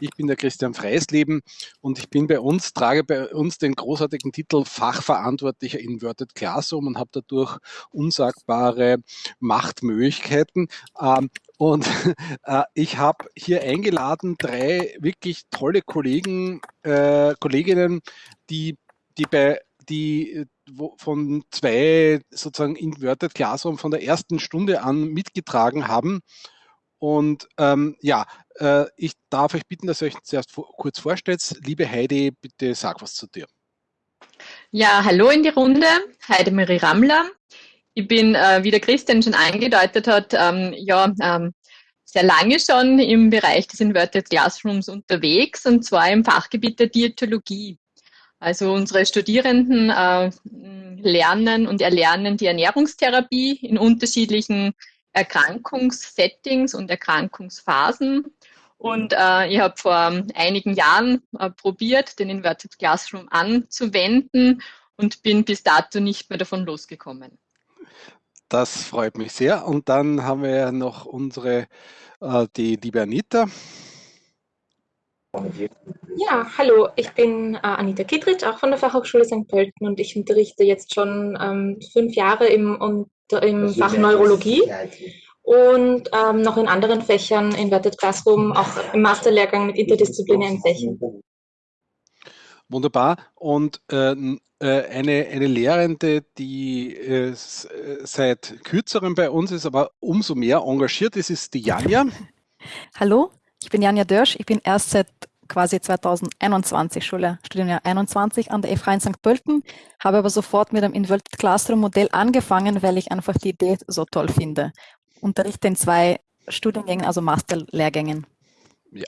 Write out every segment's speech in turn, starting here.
Ich bin der Christian Freisleben und ich bin bei uns, trage bei uns den großartigen Titel Fachverantwortlicher Inverted Classroom und habe dadurch unsagbare Machtmöglichkeiten. Ähm, und äh, ich habe hier eingeladen drei wirklich tolle Kollegen, äh, Kolleginnen, die, die bei die von zwei sozusagen Inverted Classroom von der ersten Stunde an mitgetragen haben. Und ähm, ja, äh, ich darf euch bitten, dass ihr euch zuerst kurz vorstellt. Liebe Heidi, bitte sag was zu dir. Ja, hallo in die Runde. Heidi Marie Rammler. Ich bin, äh, wie der Christian schon angedeutet hat, ähm, ja, ähm, sehr lange schon im Bereich des Inverted Classrooms unterwegs und zwar im Fachgebiet der Diätologie. Also unsere Studierenden äh, lernen und erlernen die Ernährungstherapie in unterschiedlichen Erkrankungssettings und Erkrankungsphasen. Und äh, ich habe vor einigen Jahren äh, probiert, den Inverted Classroom anzuwenden und bin bis dato nicht mehr davon losgekommen. Das freut mich sehr. Und dann haben wir noch unsere, äh, die liebe Anita. Ja, hallo, ich bin äh, Anita Kittritsch, auch von der Fachhochschule St. Pölten und ich unterrichte jetzt schon ähm, fünf Jahre im, im Fach Neurologie und ähm, noch in anderen Fächern, Inverted Classroom, auch im Masterlehrgang mit interdisziplinären Fächern. Wunderbar. Und äh, äh eine, eine Lehrende, die äh, seit kürzerem bei uns ist, aber umso mehr engagiert ist, ist die Janja. Hallo, ich bin Janja Dörsch. Ich bin erst seit quasi 2021 Schule, Studienjahr 21 an der FH in St. Pölten, habe aber sofort mit dem Inverted Classroom Modell angefangen, weil ich einfach die Idee so toll finde. Unterrichte in zwei Studiengängen, also Masterlehrgängen. Ja.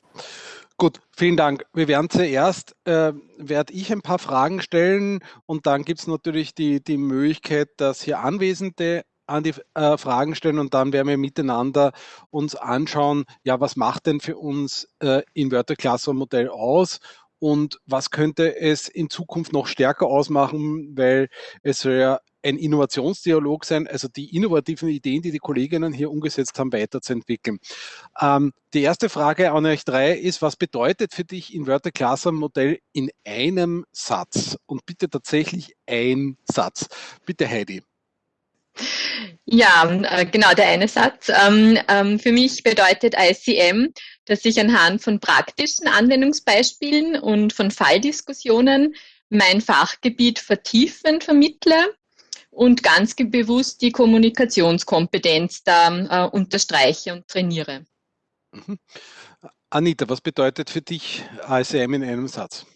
Gut, vielen Dank. Wir werden zuerst, äh, werde ich ein paar Fragen stellen und dann gibt es natürlich die, die Möglichkeit, dass hier Anwesende an die äh, Fragen stellen und dann werden wir miteinander uns anschauen, ja, was macht denn für uns äh, Inverter Classroom Modell aus und was könnte es in Zukunft noch stärker ausmachen, weil es soll ja ein Innovationsdialog sein, also die innovativen Ideen, die die Kolleginnen hier umgesetzt haben, weiterzuentwickeln. Ähm, die erste Frage an euch drei ist, was bedeutet für dich Inverter Classroom Modell in einem Satz? Und bitte tatsächlich ein Satz. Bitte Heidi. Ja, äh, genau, der eine Satz. Ähm, ähm, für mich bedeutet ICM, dass ich anhand von praktischen Anwendungsbeispielen und von Falldiskussionen mein Fachgebiet vertiefend vermittle und ganz bewusst die Kommunikationskompetenz da äh, unterstreiche und trainiere. Mhm. Anita, was bedeutet für dich ICM in einem Satz?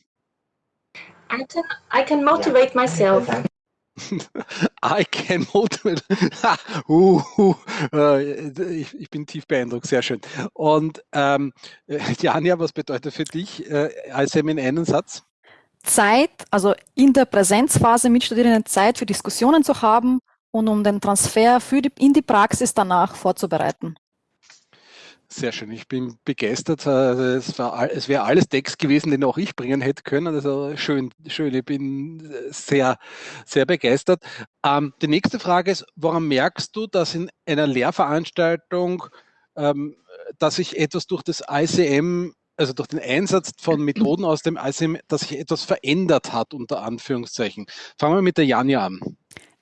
I can, I can motivate myself. I can motivate. uh, uh, ich, ich, bin tief beeindruckt, sehr schön. Und ähm, Janja, was bedeutet für dich äh, ISM in einem Satz? Zeit, also in der Präsenzphase mit Studierenden Zeit für Diskussionen zu haben und um den Transfer für die, in die Praxis danach vorzubereiten. Sehr schön, ich bin begeistert. Also es, es wäre alles Text gewesen, den auch ich bringen hätte können. Also schön, schön, ich bin sehr, sehr begeistert. Ähm, die nächste Frage ist, woran merkst du, dass in einer Lehrveranstaltung, ähm, dass sich etwas durch das ICM, also durch den Einsatz von Methoden aus dem ICM, dass sich etwas verändert hat, unter Anführungszeichen? Fangen wir mit der Janja an.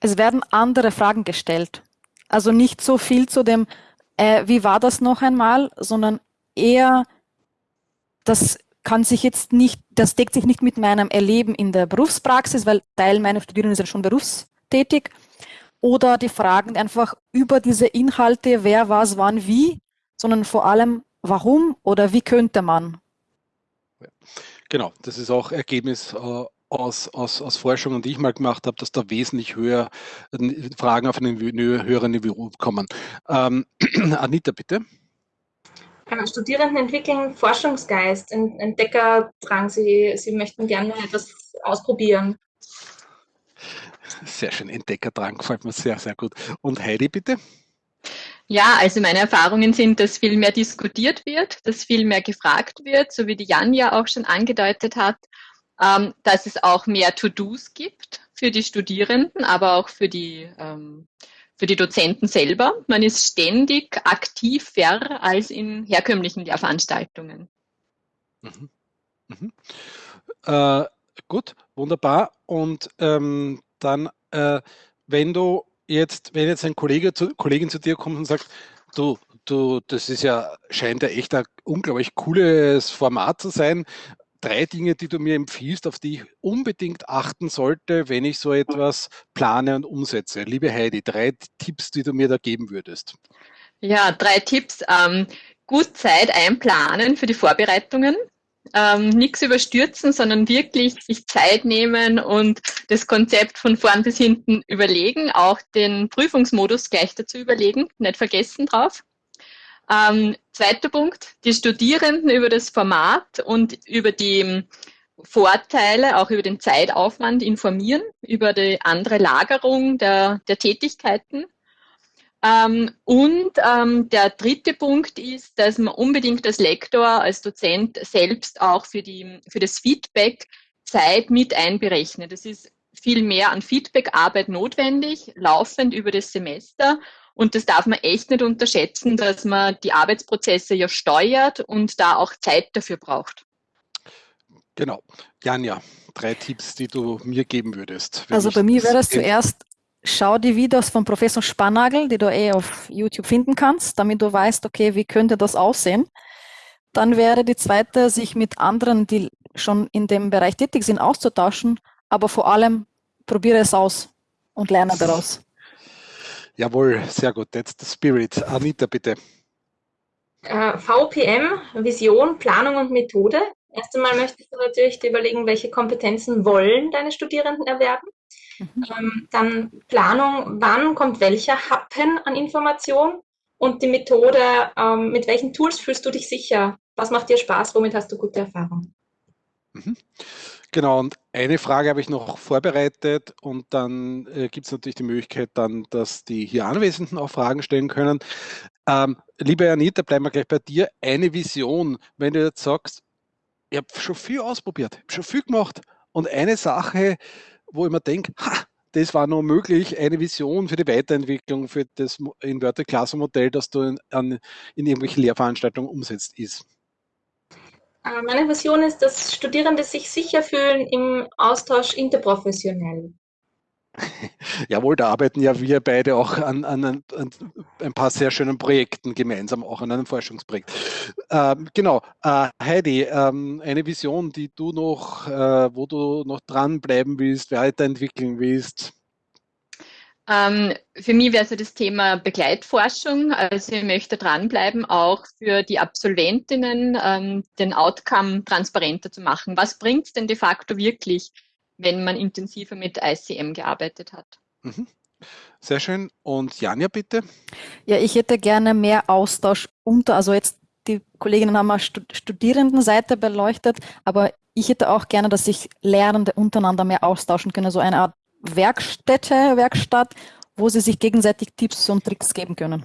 Es werden andere Fragen gestellt. Also nicht so viel zu dem, äh, wie war das noch einmal, sondern eher, das kann sich jetzt nicht, das deckt sich nicht mit meinem Erleben in der Berufspraxis, weil Teil meiner Studierenden sind schon berufstätig, oder die Fragen einfach über diese Inhalte, wer, was, wann, wie, sondern vor allem, warum oder wie könnte man. Genau, das ist auch Ergebnis äh, aus, aus, aus Forschungen, die ich mal gemacht habe, dass da wesentlich höher Fragen auf einem höheren Niveau kommen. Ähm, Anita, bitte. Studierenden entwickeln Forschungsgeist, Entdeckerdrang. Sie, sie möchten gerne etwas ausprobieren. Sehr schön, Entdeckerdrang gefällt mir sehr, sehr gut. Und Heidi, bitte. Ja, also meine Erfahrungen sind, dass viel mehr diskutiert wird, dass viel mehr gefragt wird, so wie die Jan ja auch schon angedeutet hat ähm, dass es auch mehr To-Dos gibt für die Studierenden, aber auch für die, ähm, für die Dozenten selber. Man ist ständig aktiver als in herkömmlichen Lehrveranstaltungen. Mhm. Mhm. Äh, gut, wunderbar. Und ähm, dann, äh, wenn du jetzt, wenn jetzt ein Kollege zu, Kollegin zu dir kommt und sagt, du, du, das ist ja, scheint ja echt ein unglaublich cooles Format zu sein. Drei Dinge, die du mir empfiehlst, auf die ich unbedingt achten sollte, wenn ich so etwas plane und umsetze. Liebe Heidi, drei Tipps, die du mir da geben würdest. Ja, drei Tipps. Ähm, gut Zeit einplanen für die Vorbereitungen ähm, nichts überstürzen, sondern wirklich sich Zeit nehmen und das Konzept von vorn bis hinten überlegen, auch den Prüfungsmodus gleich dazu überlegen, nicht vergessen drauf. Ähm, zweiter Punkt, die Studierenden über das Format und über die Vorteile, auch über den Zeitaufwand informieren, über die andere Lagerung der, der Tätigkeiten ähm, und ähm, der dritte Punkt ist, dass man unbedingt als Lektor, als Dozent selbst auch für, die, für das Feedback Zeit mit einberechnet. Es ist viel mehr an Feedbackarbeit notwendig, laufend über das Semester. Und das darf man echt nicht unterschätzen, dass man die Arbeitsprozesse ja steuert und da auch Zeit dafür braucht. Genau. Janja, drei Tipps, die du mir geben würdest. Also bei mir wäre es zuerst schau die Videos von Professor Spannagel, die du eh auf YouTube finden kannst, damit du weißt, okay, wie könnte das aussehen. Dann wäre die zweite, sich mit anderen, die schon in dem Bereich tätig sind, auszutauschen, aber vor allem probiere es aus und lerne daraus. Jawohl, sehr gut. That's the spirit. Anita, bitte. Äh, VPM, Vision, Planung und Methode. Erst einmal möchtest du natürlich dir überlegen, welche Kompetenzen wollen deine Studierenden erwerben. Mhm. Ähm, dann Planung, wann kommt welcher Happen an Information und die Methode, ähm, mit welchen Tools fühlst du dich sicher? Was macht dir Spaß? Womit hast du gute Erfahrungen? Mhm. Genau, und eine Frage habe ich noch vorbereitet und dann äh, gibt es natürlich die Möglichkeit dann, dass die hier Anwesenden auch Fragen stellen können. Ähm, liebe Anita, bleiben wir gleich bei dir. Eine Vision, wenn du jetzt sagst, ich habe schon viel ausprobiert, schon viel gemacht und eine Sache, wo ich mir denke, ha, das war noch möglich, eine Vision für die Weiterentwicklung für das Inverted Classroom Modell, das du in, an, in irgendwelchen Lehrveranstaltungen umsetzt, ist? Äh, meine Vision ist, dass Studierende sich sicher fühlen im Austausch interprofessionell. Jawohl, da arbeiten ja wir beide auch an, an, an, ein paar sehr schönen Projekten gemeinsam, auch an einem Forschungsprojekt. Ähm, genau, äh, Heidi, ähm, eine Vision, die du noch, äh, wo du noch dranbleiben willst, weiterentwickeln willst? Ähm, für mich wäre so das Thema Begleitforschung. Also ich möchte dranbleiben, auch für die Absolventinnen ähm, den Outcome transparenter zu machen. Was bringt es denn de facto wirklich? wenn man intensiver mit ICM gearbeitet hat. Mhm. Sehr schön. Und Janja, bitte? Ja, ich hätte gerne mehr Austausch unter, also jetzt die Kolleginnen haben mal Studierendenseite beleuchtet, aber ich hätte auch gerne, dass sich Lehrende untereinander mehr austauschen können, so eine Art Werkstätte, Werkstatt, wo sie sich gegenseitig Tipps und Tricks geben können.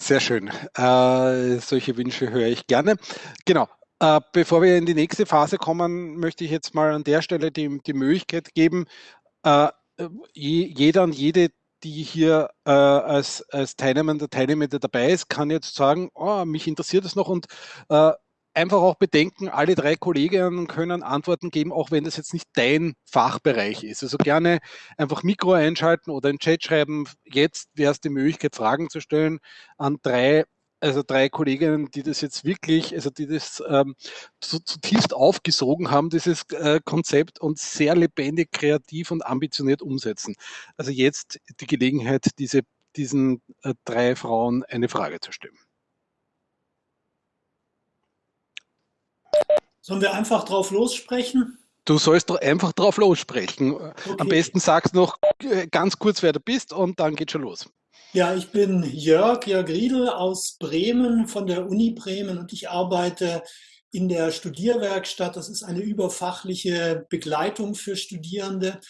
Sehr schön. Äh, solche Wünsche höre ich gerne. Genau. Äh, bevor wir in die nächste Phase kommen, möchte ich jetzt mal an der Stelle die, die Möglichkeit geben, äh, jeder und jede, die hier äh, als, als Teilnehmer, Teilnehmer dabei ist, kann jetzt sagen, oh, mich interessiert es noch und äh, einfach auch bedenken, alle drei Kolleginnen können Antworten geben, auch wenn das jetzt nicht dein Fachbereich ist. Also gerne einfach Mikro einschalten oder in Chat schreiben. Jetzt wäre es die Möglichkeit, Fragen zu stellen an drei also drei Kolleginnen, die das jetzt wirklich, also die das ähm, zutiefst aufgesogen haben, dieses äh, Konzept und sehr lebendig, kreativ und ambitioniert umsetzen. Also jetzt die Gelegenheit, diese, diesen äh, drei Frauen eine Frage zu stellen. Sollen wir einfach drauf lossprechen? Du sollst doch einfach drauf lossprechen. Okay. Am besten sagst noch äh, ganz kurz, wer du bist und dann geht schon los. Ja, ich bin Jörg, Jörg Riedel aus Bremen von der Uni Bremen und ich arbeite in der Studierwerkstatt. Das ist eine überfachliche Begleitung für Studierende.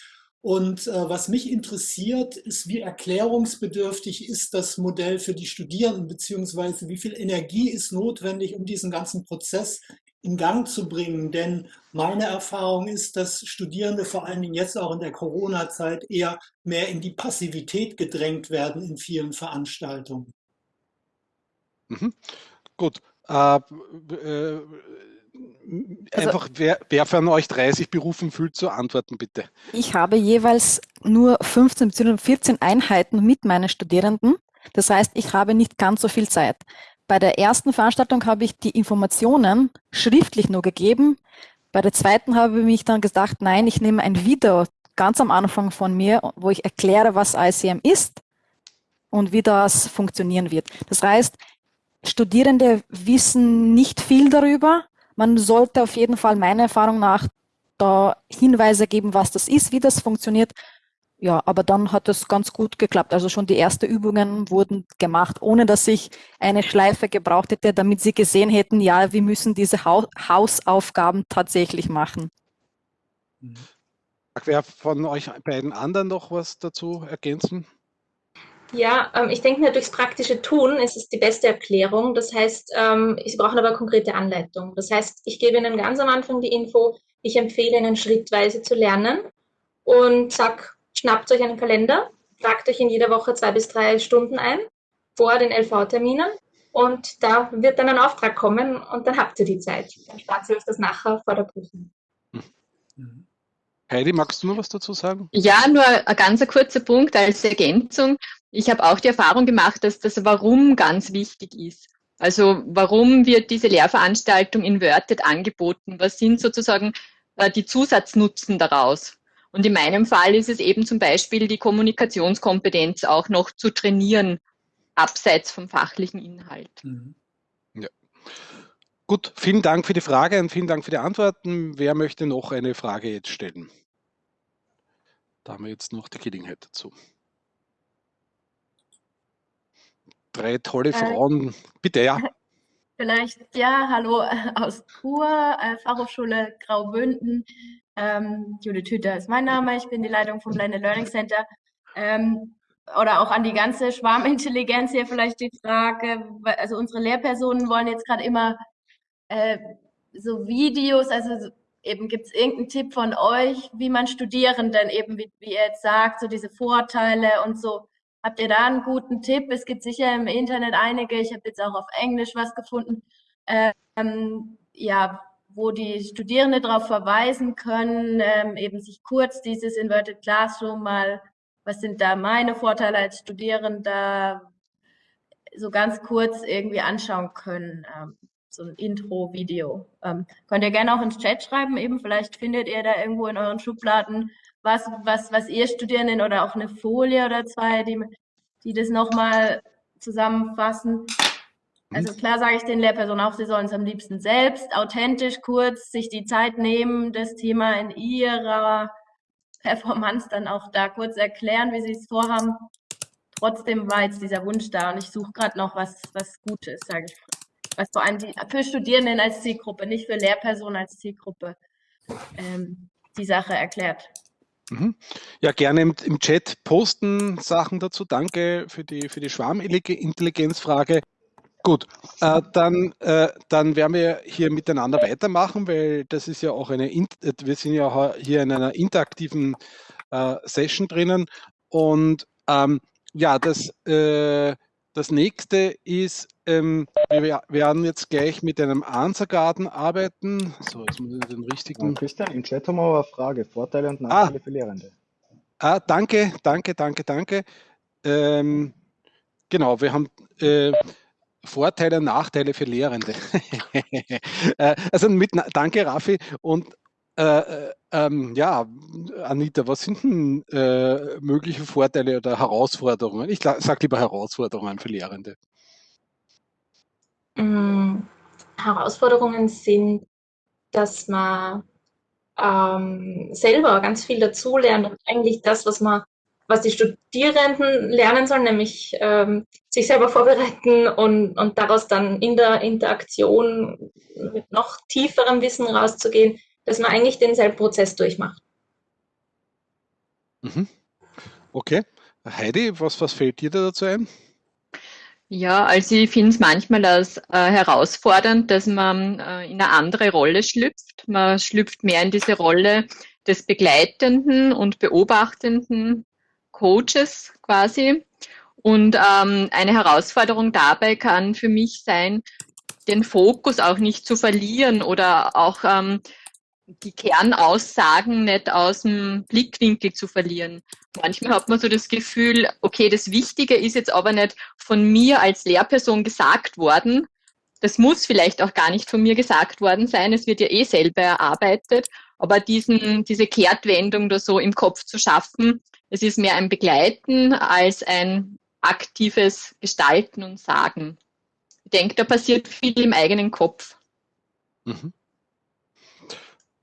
Und äh, was mich interessiert, ist, wie erklärungsbedürftig ist das Modell für die Studierenden, beziehungsweise wie viel Energie ist notwendig, um diesen ganzen Prozess in Gang zu bringen. Denn meine Erfahrung ist, dass Studierende vor allen Dingen jetzt auch in der Corona-Zeit eher mehr in die Passivität gedrängt werden in vielen Veranstaltungen. Mhm. Gut. Äh, äh, also, einfach, wer, wer von euch 30 berufen fühlt, zu antworten, bitte. Ich habe jeweils nur 15 bzw. 14 Einheiten mit meinen Studierenden. Das heißt, ich habe nicht ganz so viel Zeit. Bei der ersten Veranstaltung habe ich die Informationen schriftlich nur gegeben. Bei der zweiten habe ich mich dann gesagt, nein, ich nehme ein Video ganz am Anfang von mir, wo ich erkläre, was ICM ist und wie das funktionieren wird. Das heißt, Studierende wissen nicht viel darüber. Man sollte auf jeden Fall meiner Erfahrung nach da Hinweise geben, was das ist, wie das funktioniert. Ja, aber dann hat es ganz gut geklappt. Also schon die ersten Übungen wurden gemacht, ohne dass ich eine Schleife gebraucht hätte, damit sie gesehen hätten, ja, wir müssen diese Hausaufgaben tatsächlich machen. Wer von euch beiden anderen noch was dazu ergänzen? Ja, ähm, ich denke mir, durchs praktische Tun ist es die beste Erklärung. Das heißt, ähm, Sie brauchen aber konkrete Anleitung. Das heißt, ich gebe Ihnen ganz am Anfang die Info, ich empfehle Ihnen schrittweise zu lernen und sag, schnappt euch einen Kalender, tragt euch in jeder Woche zwei bis drei Stunden ein vor den LV-Terminen und da wird dann ein Auftrag kommen und dann habt ihr die Zeit. Dann spart ihr euch das nachher vor der Prüfung. Mhm. Heidi, magst du noch was dazu sagen? Ja, nur ein ganz kurzer Punkt als Ergänzung. Ich habe auch die Erfahrung gemacht, dass das Warum ganz wichtig ist. Also warum wird diese Lehrveranstaltung in Worded angeboten? Was sind sozusagen äh, die Zusatznutzen daraus? Und in meinem Fall ist es eben zum Beispiel die Kommunikationskompetenz auch noch zu trainieren, abseits vom fachlichen Inhalt. Mhm. Ja. Gut, vielen Dank für die Frage und vielen Dank für die Antworten. Wer möchte noch eine Frage jetzt stellen? Da haben wir jetzt noch die Gelegenheit dazu drei tolle äh, Frauen. Äh, Bitte, ja. Vielleicht, ja, hallo aus Chur, äh, Fachhochschule Graubünden. Ähm, Judith Hüter ist mein Name, ich bin die Leitung vom Blended Learning Center. Ähm, oder auch an die ganze Schwarmintelligenz hier vielleicht die Frage, also unsere Lehrpersonen wollen jetzt gerade immer äh, so Videos, also eben gibt es irgendeinen Tipp von euch, wie man Studierenden eben, wie, wie ihr jetzt sagt, so diese Vorteile und so Habt ihr da einen guten Tipp? Es gibt sicher im Internet einige. Ich habe jetzt auch auf Englisch was gefunden. Ähm, ja, wo die Studierende darauf verweisen können, ähm, eben sich kurz dieses Inverted Classroom mal, was sind da meine Vorteile als Studierender, so ganz kurz irgendwie anschauen können. Ähm, so ein Intro-Video. Ähm, könnt ihr gerne auch ins Chat schreiben, eben vielleicht findet ihr da irgendwo in euren Schubladen was, was, was ihr Studierenden oder auch eine Folie oder zwei, die, die das nochmal zusammenfassen. Also klar sage ich den Lehrpersonen auch, sie sollen es am liebsten selbst, authentisch, kurz, sich die Zeit nehmen, das Thema in ihrer Performance dann auch da kurz erklären, wie sie es vorhaben. Trotzdem war jetzt dieser Wunsch da und ich suche gerade noch was, was Gutes, sage ich. Was vor allem die, für Studierenden als Zielgruppe, nicht für Lehrpersonen als Zielgruppe, ähm, die Sache erklärt. Mhm. Ja, gerne im, Chat posten Sachen dazu. Danke für die, für die Schwarmintelligenzfrage. Gut, äh, dann, äh, dann werden wir hier miteinander weitermachen, weil das ist ja auch eine, wir sind ja hier in einer interaktiven äh, Session drinnen. Und ähm, ja, das, äh, das nächste ist, ähm, wir werden jetzt gleich mit einem Answergarten arbeiten. So, jetzt muss ich den richtigen. Christian, im Chat haben wir eine Frage: Vorteile und Nachteile ah. für Lehrende. Ah, danke, danke, danke, danke. Ähm, genau, wir haben äh, Vorteile und Nachteile für Lehrende. Äh, also mit, danke, Raffi. Und äh, äh, ähm, ja, Anita, was sind denn äh, mögliche Vorteile oder Herausforderungen? Ich sage lieber Herausforderungen für Lehrende. Ähm, Herausforderungen sind, dass man ähm, selber ganz viel dazulernt und eigentlich das, was man, was die Studierenden lernen sollen, nämlich ähm, sich selber vorbereiten und, und daraus dann in der Interaktion mit noch tieferem Wissen rauszugehen, dass man eigentlich denselben Prozess durchmacht. Mhm. Okay. Heidi, was, was fällt dir da dazu ein? Ja, also ich finde es manchmal als äh, herausfordernd, dass man äh, in eine andere Rolle schlüpft. Man schlüpft mehr in diese Rolle des begleitenden und beobachtenden Coaches quasi. Und ähm, eine Herausforderung dabei kann für mich sein, den Fokus auch nicht zu verlieren oder auch ähm, die Kernaussagen nicht aus dem Blickwinkel zu verlieren. Manchmal hat man so das Gefühl, okay, das Wichtige ist jetzt aber nicht von mir als Lehrperson gesagt worden. Das muss vielleicht auch gar nicht von mir gesagt worden sein. Es wird ja eh selber erarbeitet. Aber diesen, diese Kehrtwendung da so im Kopf zu schaffen, es ist mehr ein Begleiten als ein aktives Gestalten und Sagen. Ich denke, da passiert viel im eigenen Kopf. Mhm.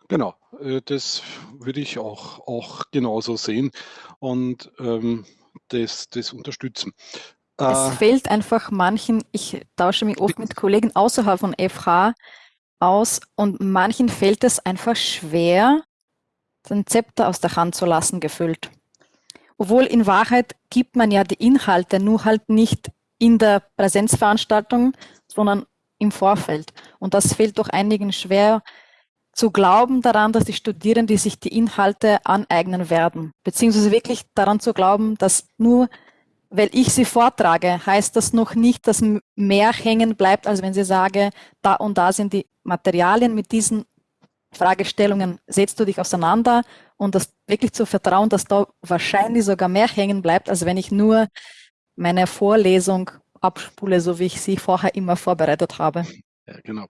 Genau, äh, das würde ich auch, auch genauso sehen und ähm, das, das unterstützen. Es äh, fehlt einfach manchen, ich tausche mich oft mit Kollegen außerhalb von FH aus und manchen fällt es einfach schwer, den Zepter aus der Hand zu lassen, gefüllt. Obwohl in Wahrheit gibt man ja die Inhalte nur halt nicht in der Präsenzveranstaltung, sondern im Vorfeld. Und das fällt doch einigen schwer, zu glauben daran, dass die Studierenden sich die Inhalte aneignen werden, beziehungsweise wirklich daran zu glauben, dass nur weil ich sie vortrage, heißt das noch nicht, dass mehr hängen bleibt, als wenn sie sage, da und da sind die Materialien mit diesen Fragestellungen, setzt du dich auseinander und das wirklich zu vertrauen, dass da wahrscheinlich sogar mehr hängen bleibt, als wenn ich nur meine Vorlesung abspule, so wie ich sie vorher immer vorbereitet habe. Ja, genau.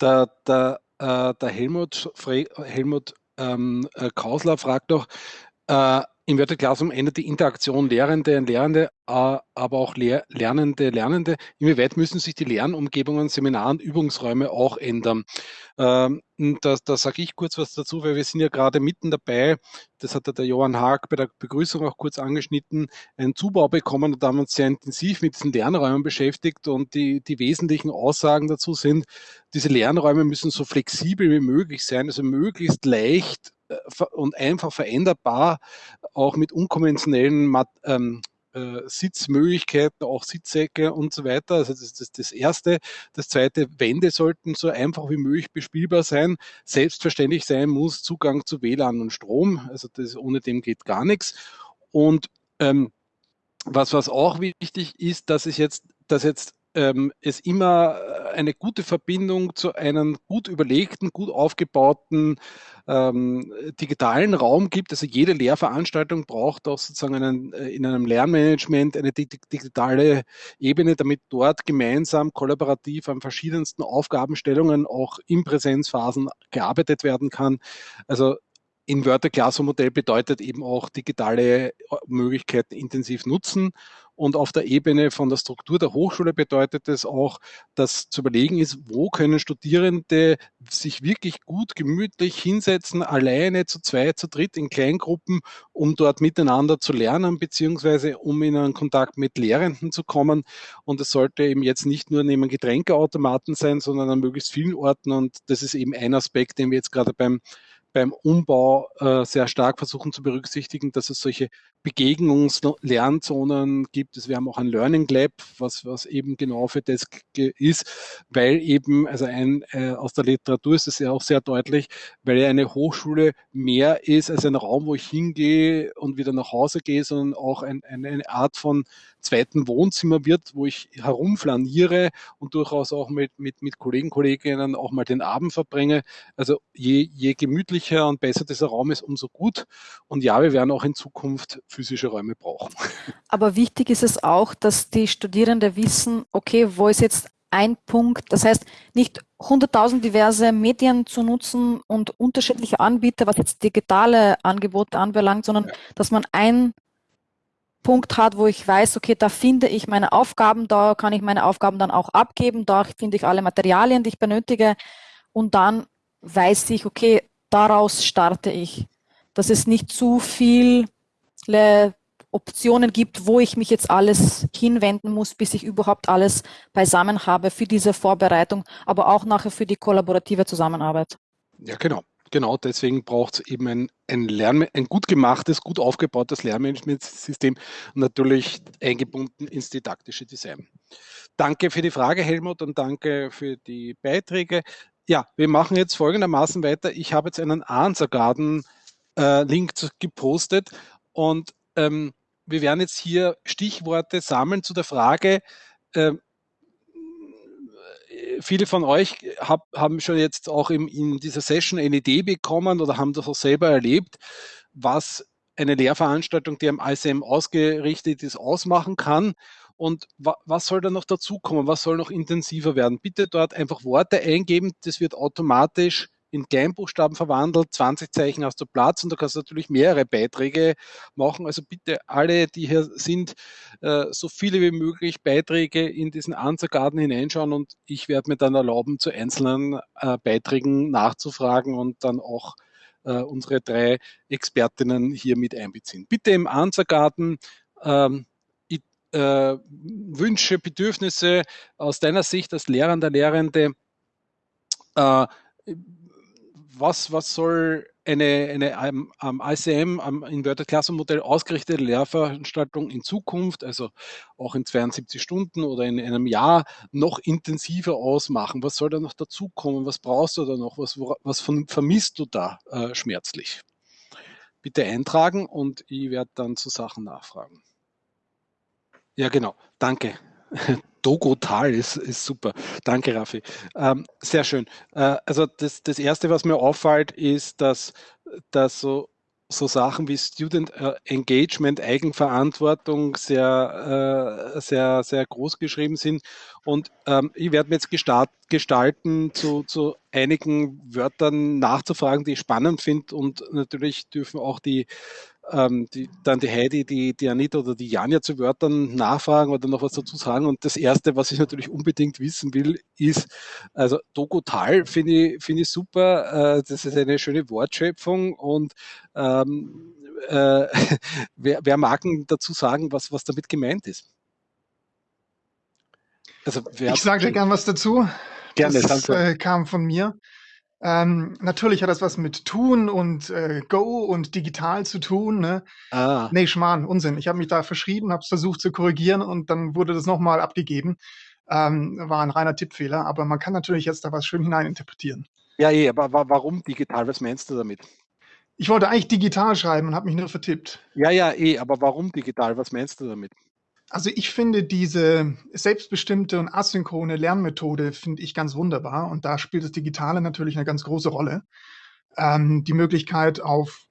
Der äh, der Helmut, Fre Helmut ähm, äh, Kausler fragt noch, äh, Inverted Classroom ändert die Interaktion Lehrende und Lehrende, äh, aber auch Lehr Lernende, Lernende. Inwieweit müssen sich die Lernumgebungen, Seminaren, Übungsräume auch ändern? Ähm, da, da sage ich kurz was dazu, weil wir sind ja gerade mitten dabei, das hat der Johann Haag bei der Begrüßung auch kurz angeschnitten, einen Zubau bekommen und haben uns sehr intensiv mit diesen Lernräumen beschäftigt und die, die wesentlichen Aussagen dazu sind, diese Lernräume müssen so flexibel wie möglich sein, also möglichst leicht und einfach veränderbar, auch mit unkonventionellen ähm, äh, Sitzmöglichkeiten, auch Sitzsäcke und so weiter. Also das ist das, das Erste. Das Zweite, Wände sollten so einfach wie möglich bespielbar sein. Selbstverständlich sein muss Zugang zu WLAN und Strom. Also das, ohne dem geht gar nichts. Und ähm, was, was auch wichtig ist, dass es jetzt, dass jetzt ähm, es immer äh, eine gute Verbindung zu einem gut überlegten, gut aufgebauten ähm, digitalen Raum gibt. Also jede Lehrveranstaltung braucht auch sozusagen einen, äh, in einem Lernmanagement eine digitale Ebene, damit dort gemeinsam kollaborativ an verschiedensten Aufgabenstellungen auch in Präsenzphasen gearbeitet werden kann. Also Inverter Classroom Modell bedeutet eben auch digitale Möglichkeiten intensiv nutzen und auf der Ebene von der Struktur der Hochschule bedeutet es auch, dass zu überlegen ist, wo können Studierende sich wirklich gut gemütlich hinsetzen, alleine zu zweit, zu dritt in Kleingruppen, um dort miteinander zu lernen, beziehungsweise um in einen Kontakt mit Lehrenden zu kommen. Und es sollte eben jetzt nicht nur neben Getränkeautomaten sein, sondern an möglichst vielen Orten. Und das ist eben ein Aspekt, den wir jetzt gerade beim beim Umbau äh, sehr stark versuchen zu berücksichtigen, dass es solche Begegnungs-Lernzonen gibt. Also wir haben auch ein Learning Lab, was, was eben genau für das ist, weil eben, also ein, äh, aus der Literatur ist es ja auch sehr deutlich, weil eine Hochschule mehr ist als ein Raum, wo ich hingehe und wieder nach Hause gehe, sondern auch ein, eine Art von zweiten Wohnzimmer wird, wo ich herumflaniere und durchaus auch mit, mit, mit Kollegen, Kolleginnen auch mal den Abend verbringe. Also je, je gemütlicher und besser dieser Raum ist, umso gut. Und ja, wir werden auch in Zukunft physische Räume brauchen. Aber wichtig ist es auch, dass die Studierenden wissen, okay, wo ist jetzt ein Punkt, das heißt nicht 100.000 diverse Medien zu nutzen und unterschiedliche Anbieter, was jetzt digitale Angebote anbelangt, sondern ja. dass man ein Punkt hat, wo ich weiß, okay, da finde ich meine Aufgaben, da kann ich meine Aufgaben dann auch abgeben, da finde ich alle Materialien, die ich benötige und dann weiß ich, okay, daraus starte ich. Dass es nicht zu viele Optionen gibt, wo ich mich jetzt alles hinwenden muss, bis ich überhaupt alles beisammen habe für diese Vorbereitung, aber auch nachher für die kollaborative Zusammenarbeit. Ja, genau genau deswegen braucht es eben ein, ein, Lern, ein gut gemachtes, gut aufgebautes Lernmanagementsystem natürlich eingebunden ins didaktische Design. Danke für die Frage, Helmut, und danke für die Beiträge. Ja, wir machen jetzt folgendermaßen weiter. Ich habe jetzt einen Garden äh, gepostet und ähm, wir werden jetzt hier Stichworte sammeln zu der Frage, äh, viele von euch hab, haben schon jetzt auch im, in dieser Session eine Idee bekommen oder haben das auch selber erlebt, was eine Lehrveranstaltung, die am ICM ausgerichtet ist, ausmachen kann. Und wa was soll da noch dazukommen? Was soll noch intensiver werden? Bitte dort einfach Worte eingeben. Das wird automatisch in Kleinbuchstaben verwandelt, 20 Zeichen hast du Platz und da kannst du natürlich mehrere Beiträge machen. Also bitte alle, die hier sind, äh, so viele wie möglich Beiträge in diesen Answergarten hineinschauen und ich werde mir dann erlauben, zu einzelnen äh, Beiträgen nachzufragen und dann auch äh, unsere drei Expertinnen hier mit einbeziehen. Bitte im Answergarten ähm, Wünsche, Bedürfnisse aus deiner Sicht als Lehrender, Lehrende was, was soll eine, eine am, am ICM, am Inverted Classroom Modell ausgerichtete Lehrveranstaltung in Zukunft, also auch in 72 Stunden oder in einem Jahr, noch intensiver ausmachen? Was soll da noch dazukommen? Was brauchst du da noch? Was, was von, vermisst du da äh, schmerzlich? Bitte eintragen und ich werde dann zu Sachen nachfragen. Ja, genau. Danke. Dogotal ist, ist super. Danke, Raffi. Ähm, sehr schön. Äh, also das, das Erste, was mir auffällt, ist, dass, dass so, so Sachen wie Student äh, Engagement, Eigenverantwortung sehr, äh, sehr, sehr groß geschrieben sind. Und ähm, ich werde mir jetzt gestart, gestalten, zu, zu einigen Wörtern nachzufragen, die ich spannend finde. Und natürlich dürfen auch die ähm, die, dann die Heidi, die, die Anita oder die Janja zu Wörtern nachfragen oder noch was dazu sagen. Und das Erste, was ich natürlich unbedingt wissen will, ist, also Dogotal finde ich, finde ich super. Äh, das ist eine schöne Wortschöpfung und ähm, äh, wer, wer mag dazu sagen, was, was damit gemeint ist? Also, ich sage dir gern was dazu. Gerne, das äh, kam von mir. Ähm, natürlich hat das was mit Tun und äh, Go und digital zu tun. Ne? Ah. Nee, Schmarrn, Unsinn. Ich habe mich da verschrieben, habe es versucht zu korrigieren und dann wurde das nochmal abgegeben. Ähm, war ein reiner Tippfehler, aber man kann natürlich jetzt da was schön hineininterpretieren. Ja, eh, aber warum digital? Was meinst du damit? Ich wollte eigentlich digital schreiben und habe mich nur vertippt. Ja, ja, eh, aber warum digital? Was meinst du damit? Also ich finde diese selbstbestimmte und asynchrone Lernmethode finde ich ganz wunderbar und da spielt das Digitale natürlich eine ganz große Rolle. Ähm, die Möglichkeit auf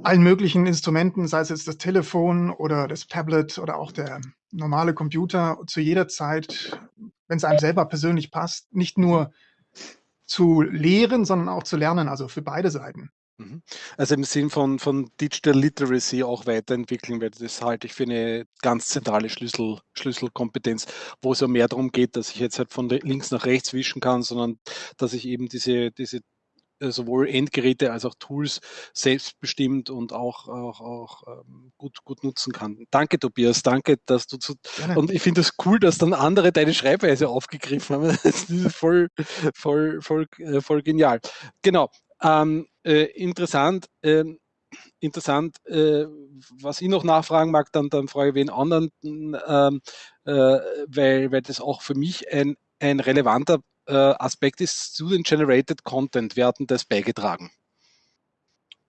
allen möglichen Instrumenten, sei es jetzt das Telefon oder das Tablet oder auch der normale Computer, zu jeder Zeit, wenn es einem selber persönlich passt, nicht nur zu lehren, sondern auch zu lernen, also für beide Seiten. Mhm. Also im Sinn von, von Digital Literacy auch weiterentwickeln, weil das halte ich für eine ganz zentrale Schlüssel, Schlüsselkompetenz, wo es ja mehr darum geht, dass ich jetzt halt von links nach rechts wischen kann, sondern dass ich eben diese, diese äh, sowohl Endgeräte als auch Tools selbstbestimmt und auch, auch, auch ähm, gut, gut nutzen kann. Danke, Tobias. Danke, dass du zu. Gerne. Und ich finde es das cool, dass dann andere deine Schreibweise aufgegriffen haben. Das ist voll, voll, voll, äh, voll genial. Genau. Ähm, äh, interessant, äh, interessant, äh, was ich noch nachfragen mag, dann, dann frage ich wen anderen, ähm, äh, weil, weil das auch für mich ein, ein relevanter äh, Aspekt ist, Student-Generated Content. Wir hatten das beigetragen.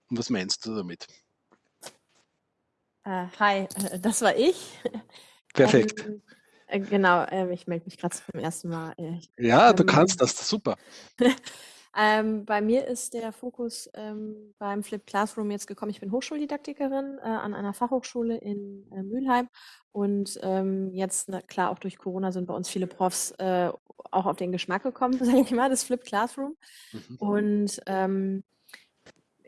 Und was meinst du damit? Uh, hi, das war ich. Perfekt. Ähm, genau, ähm, ich melde mich gerade zum ersten Mal. Ich, ja, du kannst das, super. Ähm, bei mir ist der Fokus ähm, beim Flip Classroom jetzt gekommen. Ich bin Hochschuldidaktikerin äh, an einer Fachhochschule in äh, Mülheim und ähm, jetzt, na, klar, auch durch Corona sind bei uns viele Profs äh, auch auf den Geschmack gekommen, sage ich mal, das Flip Classroom. Mhm. Und ähm,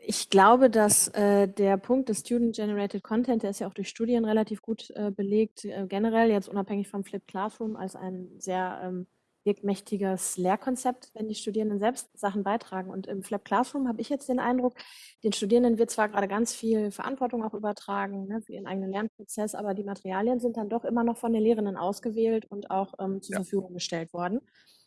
ich glaube, dass äh, der Punkt des Student-Generated Content, der ist ja auch durch Studien relativ gut äh, belegt, äh, generell jetzt unabhängig vom Flip Classroom als ein sehr ähm, wirkmächtiges Lehrkonzept, wenn die Studierenden selbst Sachen beitragen. Und im Flap Classroom habe ich jetzt den Eindruck, den Studierenden wird zwar gerade ganz viel Verantwortung auch übertragen ne, für ihren eigenen Lernprozess, aber die Materialien sind dann doch immer noch von den Lehrenden ausgewählt und auch ähm, zur ja. Verfügung gestellt worden.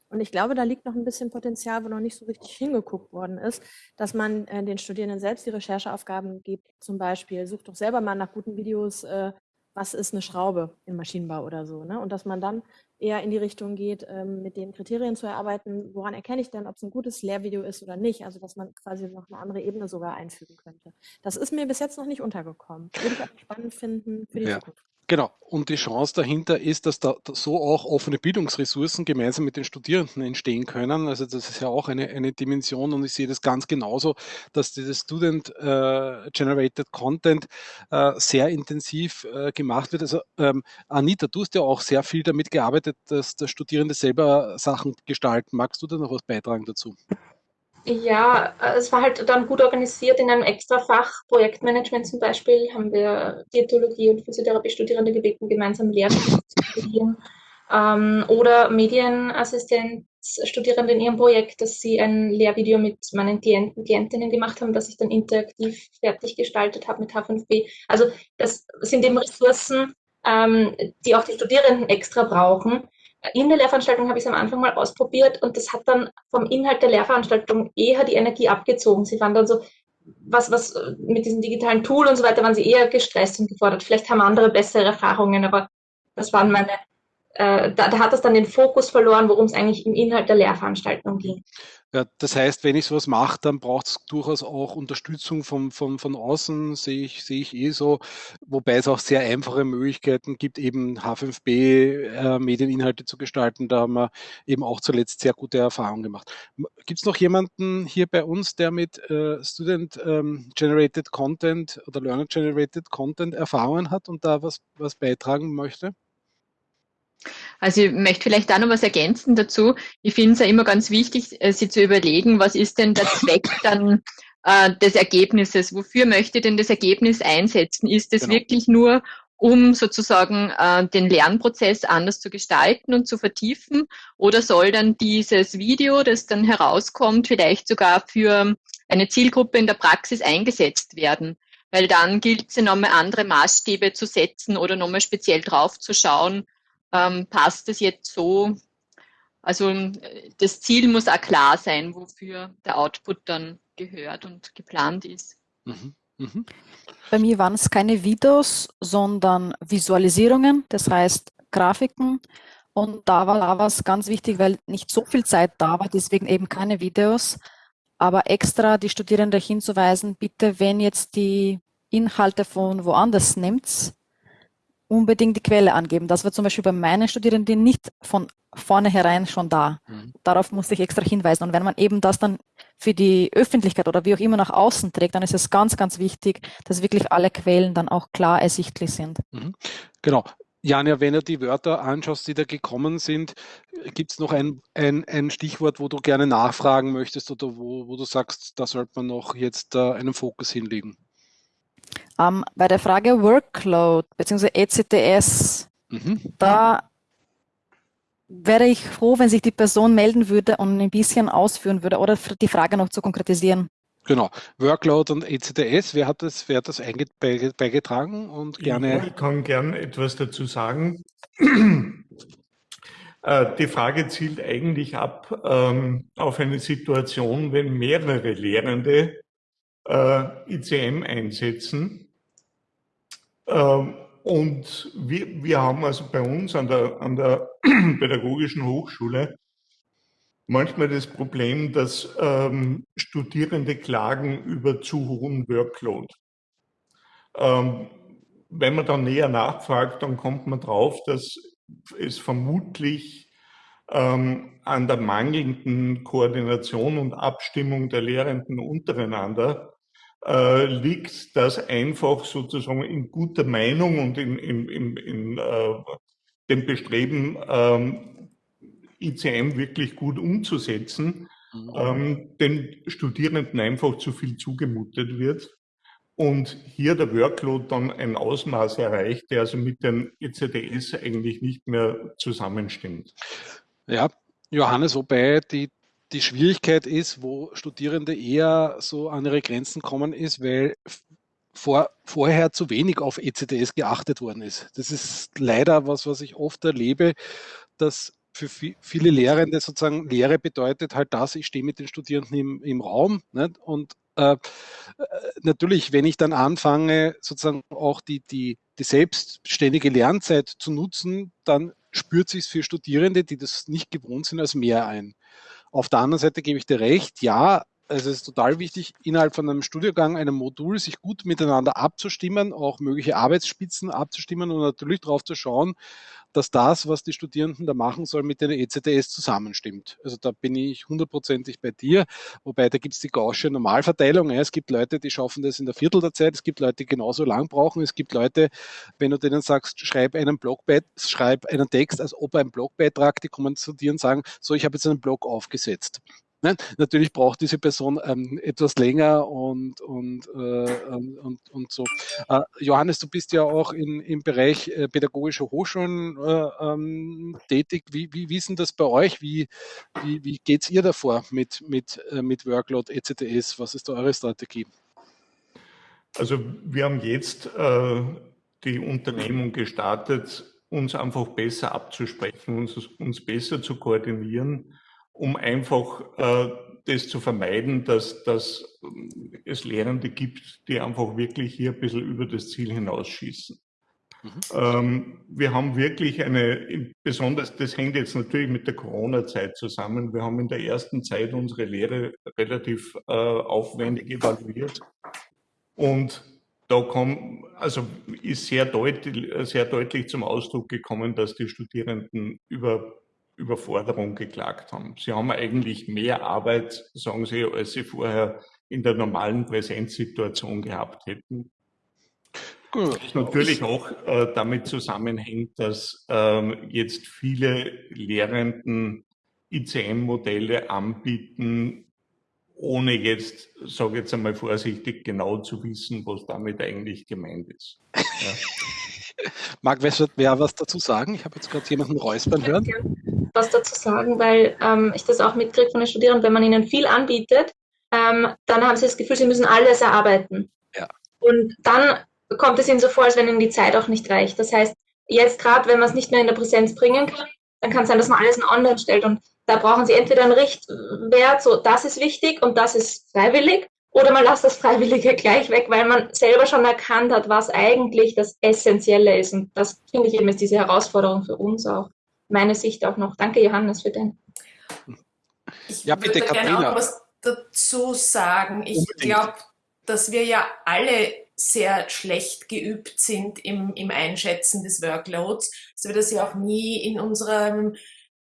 Und ich glaube, da liegt noch ein bisschen Potenzial, wo noch nicht so richtig hingeguckt worden ist, dass man äh, den Studierenden selbst die Rechercheaufgaben gibt. Zum Beispiel, sucht doch selber mal nach guten Videos, äh, was ist eine Schraube im Maschinenbau oder so. Ne? Und dass man dann eher in die Richtung geht, ähm, mit den Kriterien zu erarbeiten, woran erkenne ich denn, ob es ein gutes Lehrvideo ist oder nicht. Also dass man quasi noch eine andere Ebene sogar einfügen könnte. Das ist mir bis jetzt noch nicht untergekommen. Würde ich auch spannend finden für die ja. Zukunft. Genau. Und die Chance dahinter ist, dass da so auch offene Bildungsressourcen gemeinsam mit den Studierenden entstehen können. Also das ist ja auch eine, eine Dimension und ich sehe das ganz genauso, dass dieses Student-Generated äh, Content äh, sehr intensiv äh, gemacht wird. Also ähm, Anita, du hast ja auch sehr viel damit gearbeitet, dass, dass Studierende selber Sachen gestalten. Magst du da noch was beitragen dazu? Ja, äh, es war halt dann gut organisiert in einem extra Fach, Projektmanagement zum Beispiel, haben wir Diätologie und Physiotherapie-Studierende gebeten, gemeinsam Lehrbücher zu studieren. Ähm, oder Medienassistenzstudierende in ihrem Projekt, dass sie ein Lehrvideo mit meinen Klienten, Klientinnen gemacht haben, das ich dann interaktiv fertig gestaltet habe mit H5B. Also das sind eben Ressourcen, ähm, die auch die Studierenden extra brauchen, in der Lehrveranstaltung habe ich es am Anfang mal ausprobiert und das hat dann vom Inhalt der Lehrveranstaltung eher die Energie abgezogen. Sie waren dann so, was, was mit diesem digitalen Tool und so weiter, waren sie eher gestresst und gefordert. Vielleicht haben andere bessere Erfahrungen, aber das waren meine äh, da, da, hat es dann den Fokus verloren, worum es eigentlich im Inhalt der Lehrveranstaltung ging. Ja, das heißt, wenn ich sowas mache, dann braucht es durchaus auch Unterstützung von, von, von außen, sehe ich, sehe ich eh so, wobei es auch sehr einfache Möglichkeiten gibt, eben H5B äh, Medieninhalte zu gestalten. Da haben wir eben auch zuletzt sehr gute Erfahrungen gemacht. Gibt es noch jemanden hier bei uns, der mit äh, Student ähm, Content oder Learner Generated Content Erfahrungen hat und da was, was beitragen möchte? Also ich möchte vielleicht da noch was ergänzen dazu. Ich finde es ja immer ganz wichtig, äh, sich zu überlegen, was ist denn der Zweck dann äh, des Ergebnisses? Wofür möchte ich denn das Ergebnis einsetzen? Ist es genau. wirklich nur, um sozusagen äh, den Lernprozess anders zu gestalten und zu vertiefen? Oder soll dann dieses Video, das dann herauskommt, vielleicht sogar für eine Zielgruppe in der Praxis eingesetzt werden? Weil dann gilt es ja nochmal andere Maßstäbe zu setzen oder nochmal speziell drauf zu schauen, ähm, passt es jetzt so? Also das Ziel muss auch klar sein, wofür der Output dann gehört und geplant ist. Mhm. Mhm. Bei mir waren es keine Videos, sondern Visualisierungen, das heißt Grafiken. Und da war da was ganz wichtig, weil nicht so viel Zeit da war, deswegen eben keine Videos, aber extra die Studierenden hinzuweisen, bitte, wenn jetzt die Inhalte von woanders nimmt, unbedingt die Quelle angeben. Das war zum Beispiel bei meinen Studierenden nicht von vornherein schon da. Mhm. Darauf musste ich extra hinweisen. Und wenn man eben das dann für die Öffentlichkeit oder wie auch immer nach außen trägt, dann ist es ganz, ganz wichtig, dass wirklich alle Quellen dann auch klar ersichtlich sind. Mhm. Genau. Janja, wenn du die Wörter anschaust, die da gekommen sind, gibt es noch ein, ein, ein, Stichwort, wo du gerne nachfragen möchtest oder wo, wo du sagst, da sollte man noch jetzt äh, einen Fokus hinlegen? Ähm, bei der Frage Workload bzw. ECTS, mhm. da wäre ich froh, wenn sich die Person melden würde und ein bisschen ausführen würde oder die Frage noch zu konkretisieren. Genau, Workload und ECTS, wer hat das, wer hat das beigetragen und gerne? Ich kann gerne etwas dazu sagen. Äh, die Frage zielt eigentlich ab ähm, auf eine Situation, wenn mehrere Lehrende äh, ICM einsetzen und wir, wir haben also bei uns an der, an der Pädagogischen Hochschule manchmal das Problem, dass ähm, Studierende klagen über zu hohen Workload. Ähm, wenn man dann näher nachfragt, dann kommt man drauf, dass es vermutlich ähm, an der mangelnden Koordination und Abstimmung der Lehrenden untereinander äh, liegt, das einfach sozusagen in guter Meinung und in, in, in, in äh, dem Bestreben, ähm, ICM wirklich gut umzusetzen, mhm. ähm, den Studierenden einfach zu viel zugemutet wird und hier der Workload dann ein Ausmaß erreicht, der also mit den ECDS eigentlich nicht mehr zusammenstimmt. Ja, Johannes, wobei die die Schwierigkeit ist, wo Studierende eher so an ihre Grenzen kommen, ist, weil vor, vorher zu wenig auf ECTS geachtet worden ist. Das ist leider was, was ich oft erlebe, dass für viele Lehrende sozusagen Lehre bedeutet halt das, ich stehe mit den Studierenden im, im Raum nicht? und äh, äh natürlich, wenn ich dann anfange, sozusagen auch die, die, die selbstständige Lernzeit zu nutzen, dann spürt sich für Studierende, die das nicht gewohnt sind, als mehr ein. Auf der anderen Seite gebe ich dir recht, ja, also es ist total wichtig, innerhalb von einem Studiengang, einem Modul, sich gut miteinander abzustimmen, auch mögliche Arbeitsspitzen abzustimmen und natürlich darauf zu schauen, dass das, was die Studierenden da machen sollen, mit den ECTS zusammenstimmt. Also da bin ich hundertprozentig bei dir, wobei da gibt es die gausche Normalverteilung. Es gibt Leute, die schaffen das in der Viertel der Zeit, es gibt Leute, die genauso lang brauchen. Es gibt Leute, wenn du denen sagst, schreib einen Blogbeitrag, schreib einen Text, als ob ein Blogbeitrag, die kommen zu dir und sagen, so, ich habe jetzt einen Blog aufgesetzt. Nein, natürlich braucht diese Person ähm, etwas länger und, und, äh, und, und so. Äh, Johannes, du bist ja auch in, im Bereich äh, pädagogische Hochschulen äh, ähm, tätig. Wie, wie, wie ist denn das bei euch? Wie, wie, wie geht ihr davor mit, mit, äh, mit Workload, ECTS? Was ist da eure Strategie? Also wir haben jetzt äh, die Unternehmung gestartet, uns einfach besser abzusprechen, uns, uns besser zu koordinieren um einfach äh, das zu vermeiden, dass, dass es Lehrende gibt, die einfach wirklich hier ein bisschen über das Ziel hinausschießen. Mhm. Ähm, wir haben wirklich eine, besonders, das hängt jetzt natürlich mit der Corona-Zeit zusammen. Wir haben in der ersten Zeit unsere Lehre relativ äh, aufwendig evaluiert. Und da kommt, also ist sehr deutlich, sehr deutlich zum Ausdruck gekommen, dass die Studierenden über Überforderung geklagt haben. Sie haben eigentlich mehr Arbeit, sagen Sie, als Sie vorher in der normalen Präsenzsituation gehabt hätten. Gut. Was natürlich auch äh, damit zusammenhängt, dass äh, jetzt viele Lehrenden ICM-Modelle anbieten, ohne jetzt, sage ich jetzt einmal vorsichtig, genau zu wissen, was damit eigentlich gemeint ist. Ja. Mag wer was dazu sagen? Ich habe jetzt gerade jemanden räuspern hören was dazu sagen, weil ähm, ich das auch mitkriege von den Studierenden, wenn man ihnen viel anbietet, ähm, dann haben sie das Gefühl, sie müssen alles erarbeiten. Ja. Und dann kommt es ihnen so vor, als wenn ihnen die Zeit auch nicht reicht. Das heißt, jetzt gerade, wenn man es nicht mehr in der Präsenz bringen kann, dann kann es sein, dass man alles in online stellt. Und da brauchen sie entweder einen Richtwert, so das ist wichtig und das ist freiwillig, oder man lässt das Freiwillige gleich weg, weil man selber schon erkannt hat, was eigentlich das Essentielle ist. Und das finde ich eben ist diese Herausforderung für uns auch meine Sicht auch noch. Danke, Johannes, für den. Ich ja, bitte, würde gerne auch was dazu sagen. Ich glaube, dass wir ja alle sehr schlecht geübt sind im, im Einschätzen des Workloads, dass wir das ja auch nie in unserer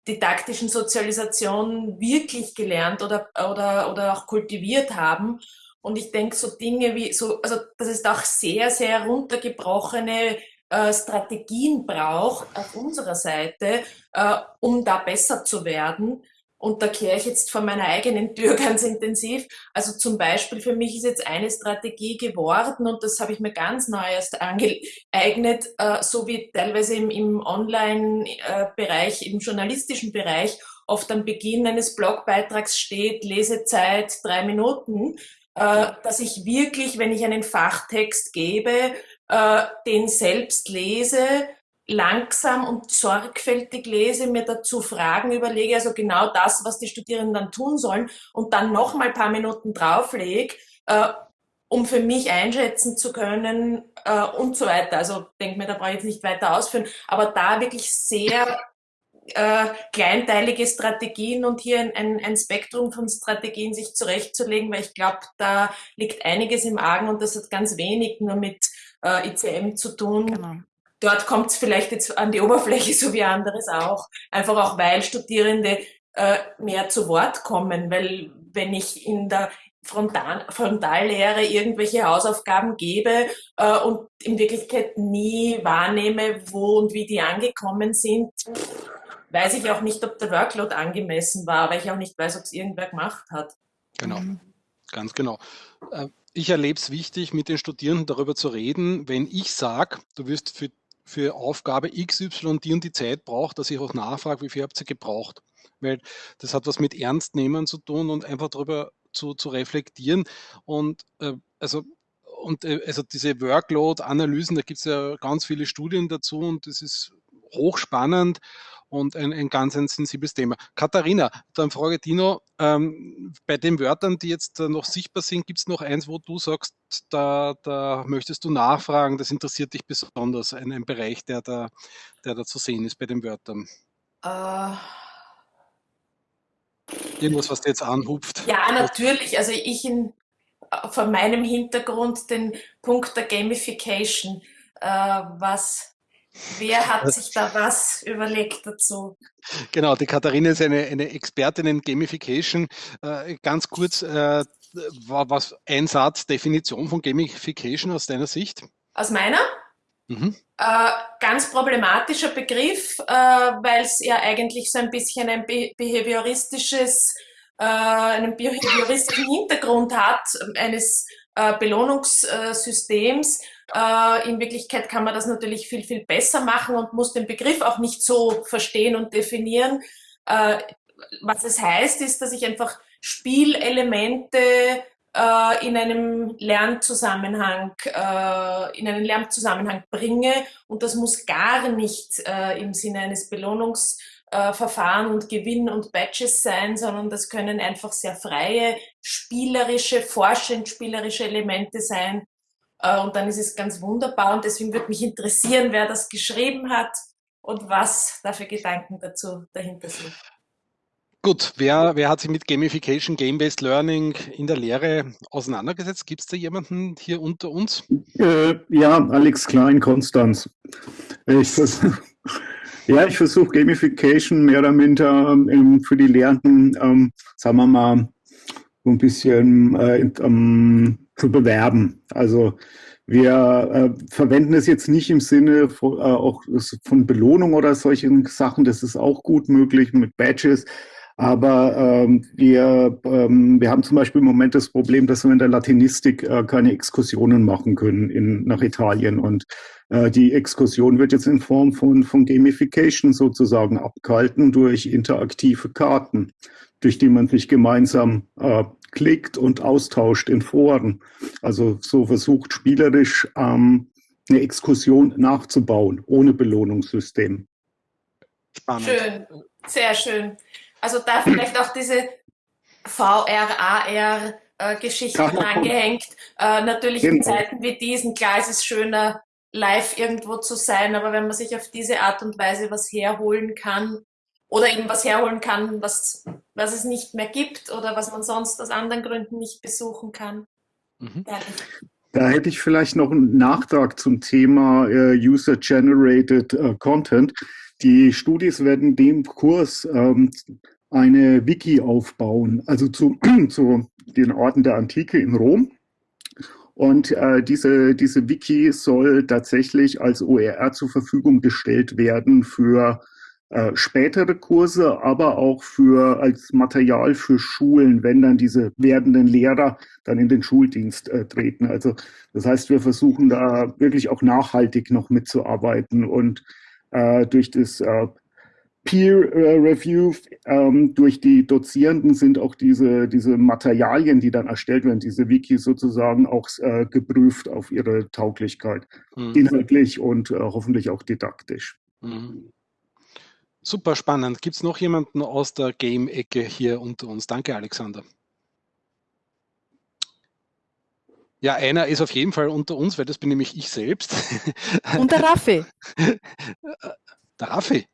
didaktischen Sozialisation wirklich gelernt oder, oder, oder auch kultiviert haben. Und ich denke, so Dinge wie, so, also das ist auch sehr, sehr runtergebrochene äh, Strategien braucht auf unserer Seite, äh, um da besser zu werden. Und da kehre ich jetzt von meiner eigenen Tür ganz intensiv. Also zum Beispiel für mich ist jetzt eine Strategie geworden und das habe ich mir ganz neu erst angeeignet, äh, so wie teilweise im, im Online-Bereich, im journalistischen Bereich oft am Beginn eines Blogbeitrags steht, Lesezeit drei Minuten, äh, dass ich wirklich, wenn ich einen Fachtext gebe, äh, den selbst lese, langsam und sorgfältig lese, mir dazu Fragen überlege, also genau das, was die Studierenden dann tun sollen und dann noch mal ein paar Minuten drauflege, äh, um für mich einschätzen zu können äh, und so weiter. Also denke mir, da brauche ich jetzt nicht weiter ausführen, aber da wirklich sehr äh, kleinteilige Strategien und hier ein, ein, ein Spektrum von Strategien sich zurechtzulegen, weil ich glaube, da liegt einiges im Argen und das hat ganz wenig nur mit äh, ICM zu tun. Genau. Dort kommt es vielleicht jetzt an die Oberfläche, so wie anderes auch. Einfach auch, weil Studierende äh, mehr zu Wort kommen, weil wenn ich in der Frontal Frontallehre irgendwelche Hausaufgaben gebe äh, und in Wirklichkeit nie wahrnehme, wo und wie die angekommen sind, weiß ich auch nicht, ob der Workload angemessen war, weil ich auch nicht weiß, ob es irgendwer gemacht hat. Genau, mhm. ganz genau. Äh, ich erlebe es wichtig, mit den Studierenden darüber zu reden, wenn ich sage, du wirst für, für Aufgabe XY die und die Zeit braucht, dass ich auch nachfrage, wie viel habt ihr gebraucht? Weil das hat was mit Ernstnehmen zu tun und einfach darüber zu, zu reflektieren. Und äh, also und äh, also diese Workload-Analysen, da gibt es ja ganz viele Studien dazu und das ist hochspannend und ein, ein ganz ein sensibles Thema. Katharina, dann frage Dino, ähm, bei den Wörtern, die jetzt noch sichtbar sind, gibt es noch eins, wo du sagst, da, da möchtest du nachfragen, das interessiert dich besonders, ein, ein Bereich, der da, der da zu sehen ist bei den Wörtern? Uh, irgendwas, was dir jetzt anhupft? Ja, natürlich. Also ich in, von meinem Hintergrund den Punkt der Gamification. Äh, was Wer hat sich da was überlegt dazu? Genau, die Katharina ist eine, eine Expertin in Gamification. Äh, ganz kurz, äh, was ein Satz, Definition von Gamification aus deiner Sicht? Aus meiner? Mhm. Äh, ganz problematischer Begriff, äh, weil es ja eigentlich so ein bisschen ein be behavioristisches, äh, einen behavioristischen Hintergrund hat, eines äh, Belohnungssystems. Äh, in Wirklichkeit kann man das natürlich viel, viel besser machen und muss den Begriff auch nicht so verstehen und definieren. Äh, was es heißt, ist, dass ich einfach Spielelemente äh, in einem Lernzusammenhang, äh, in einen Lernzusammenhang bringe und das muss gar nicht äh, im Sinne eines Belohnungsverfahren und Gewinn und Badges sein, sondern das können einfach sehr freie, spielerische, forschend spielerische Elemente sein, äh, und dann ist es ganz wunderbar und deswegen würde mich interessieren, wer das geschrieben hat und was da für Gedanken dazu dahinter sind. Gut, wer, wer hat sich mit Gamification, Game-Based Learning in der Lehre auseinandergesetzt? Gibt es da jemanden hier unter uns? Äh, ja, Alex Klein, Konstanz. Ich versuch, ja, ich versuche Gamification mehr oder minder ähm, für die Lehrenden, ähm, sagen wir mal, so ein bisschen äh, ähm, zu bewerben. Also wir äh, verwenden es jetzt nicht im Sinne von, äh, auch von Belohnung oder solchen Sachen. Das ist auch gut möglich mit Badges. Aber ähm, wir, ähm, wir haben zum Beispiel im Moment das Problem, dass wir in der Latinistik äh, keine Exkursionen machen können in, nach Italien. Und die Exkursion wird jetzt in Form von, von Gamification sozusagen abgehalten durch interaktive Karten, durch die man sich gemeinsam äh, klickt und austauscht in Foren. Also so versucht spielerisch ähm, eine Exkursion nachzubauen, ohne Belohnungssystem. Spannend. Schön, sehr schön. Also da vielleicht auch diese VR, AR äh, Geschichten angehängt. Äh, natürlich genau. in Zeiten wie diesen, klar ist es schöner, live irgendwo zu sein, aber wenn man sich auf diese Art und Weise was herholen kann, oder eben was herholen kann, was, was es nicht mehr gibt oder was man sonst aus anderen Gründen nicht besuchen kann. Mhm. Da hätte ich vielleicht noch einen Nachtrag zum Thema äh, User-Generated äh, Content. Die Studis werden dem Kurs ähm, eine Wiki aufbauen, also zu, zu den Orten der Antike in Rom. Und äh, diese, diese Wiki soll tatsächlich als OER zur Verfügung gestellt werden für äh, spätere Kurse, aber auch für als Material für Schulen, wenn dann diese werdenden Lehrer dann in den Schuldienst äh, treten. Also das heißt, wir versuchen da wirklich auch nachhaltig noch mitzuarbeiten und äh, durch das äh, Peer Review ähm, durch die Dozierenden sind auch diese, diese Materialien, die dann erstellt werden, diese Wiki sozusagen auch äh, geprüft auf ihre Tauglichkeit, mhm. inhaltlich und äh, hoffentlich auch didaktisch. Mhm. Super spannend. Gibt es noch jemanden aus der Game-Ecke hier unter uns? Danke, Alexander. Ja, einer ist auf jeden Fall unter uns, weil das bin nämlich ich selbst. Und der Raffi. Der Raffi.